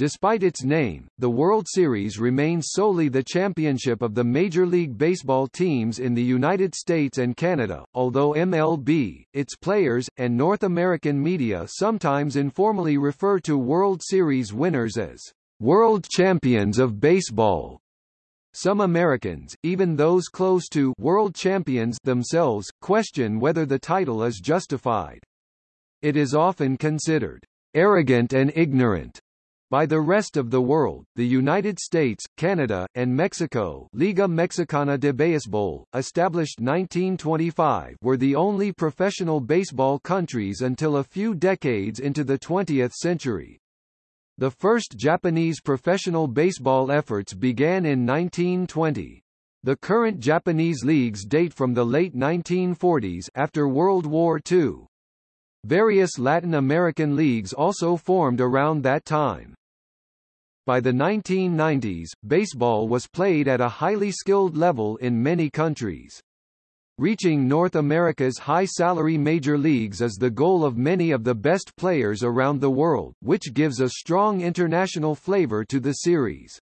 Despite its name, the World Series remains solely the championship of the Major League Baseball teams in the United States and Canada, although MLB, its players, and North American media sometimes informally refer to World Series winners as World Champions of Baseball. Some Americans, even those close to world champions themselves, question whether the title is justified. It is often considered arrogant and ignorant by the rest of the world, the United States, Canada, and Mexico Liga Mexicana de Béisbol, established 1925 were the only professional baseball countries until a few decades into the 20th century. The first Japanese professional baseball efforts began in 1920. The current Japanese leagues date from the late 1940s after World War II. Various Latin American leagues also formed around that time. By the 1990s, baseball was played at a highly skilled level in many countries. Reaching North America's high-salary major leagues is the goal of many of the best players around the world, which gives a strong international flavor to the series.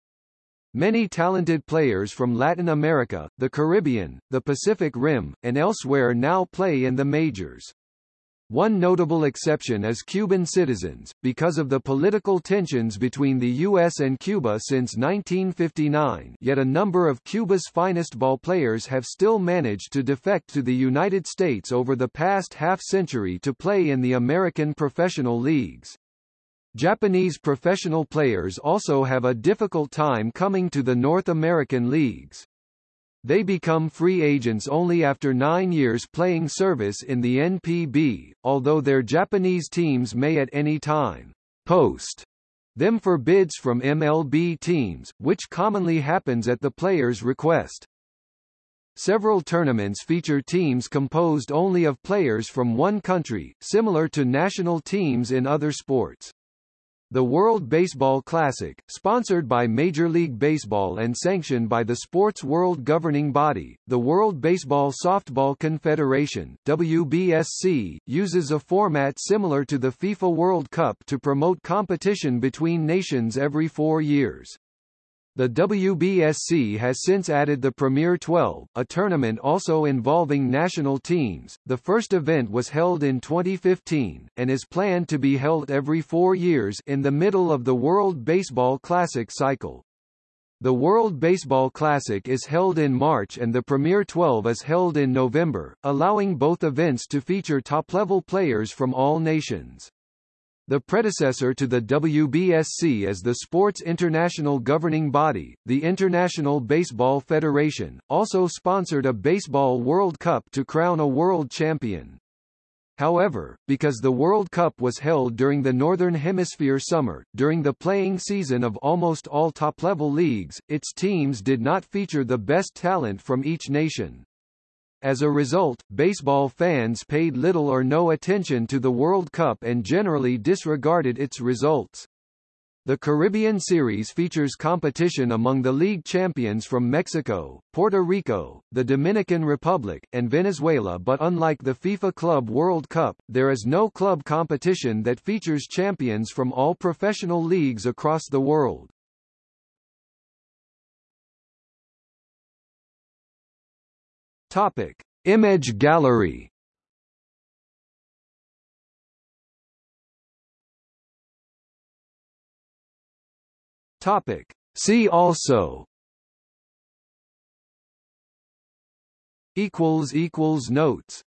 Many talented players from Latin America, the Caribbean, the Pacific Rim, and elsewhere now play in the majors. One notable exception is Cuban citizens, because of the political tensions between the U.S. and Cuba since 1959 yet a number of Cuba's finest ball players have still managed to defect to the United States over the past half-century to play in the American professional leagues. Japanese professional players also have a difficult time coming to the North American leagues. They become free agents only after nine years playing service in the NPB, although their Japanese teams may at any time post them for bids from MLB teams, which commonly happens at the player's request. Several tournaments feature teams composed only of players from one country, similar to national teams in other sports. The World Baseball Classic, sponsored by Major League Baseball and sanctioned by the sport's world governing body, the World Baseball Softball Confederation WBSC, uses a format similar to the FIFA World Cup to promote competition between nations every four years. The WBSC has since added the Premier 12, a tournament also involving national teams. The first event was held in 2015, and is planned to be held every four years in the middle of the World Baseball Classic cycle. The World Baseball Classic is held in March and the Premier 12 is held in November, allowing both events to feature top-level players from all nations. The predecessor to the WBSC is the sport's international governing body, the International Baseball Federation, also sponsored a Baseball World Cup to crown a world champion. However, because the World Cup was held during the Northern Hemisphere summer, during the playing season of almost all top-level leagues, its teams did not feature the best talent from each nation. As a result, baseball fans paid little or no attention to the World Cup and generally disregarded its results. The Caribbean Series features competition among the league champions from Mexico, Puerto Rico, the Dominican Republic, and Venezuela but unlike the FIFA Club World Cup, there is no club competition that features champions from all professional leagues across the world. Topic: Image gallery. Topic: See also. Equals equals notes.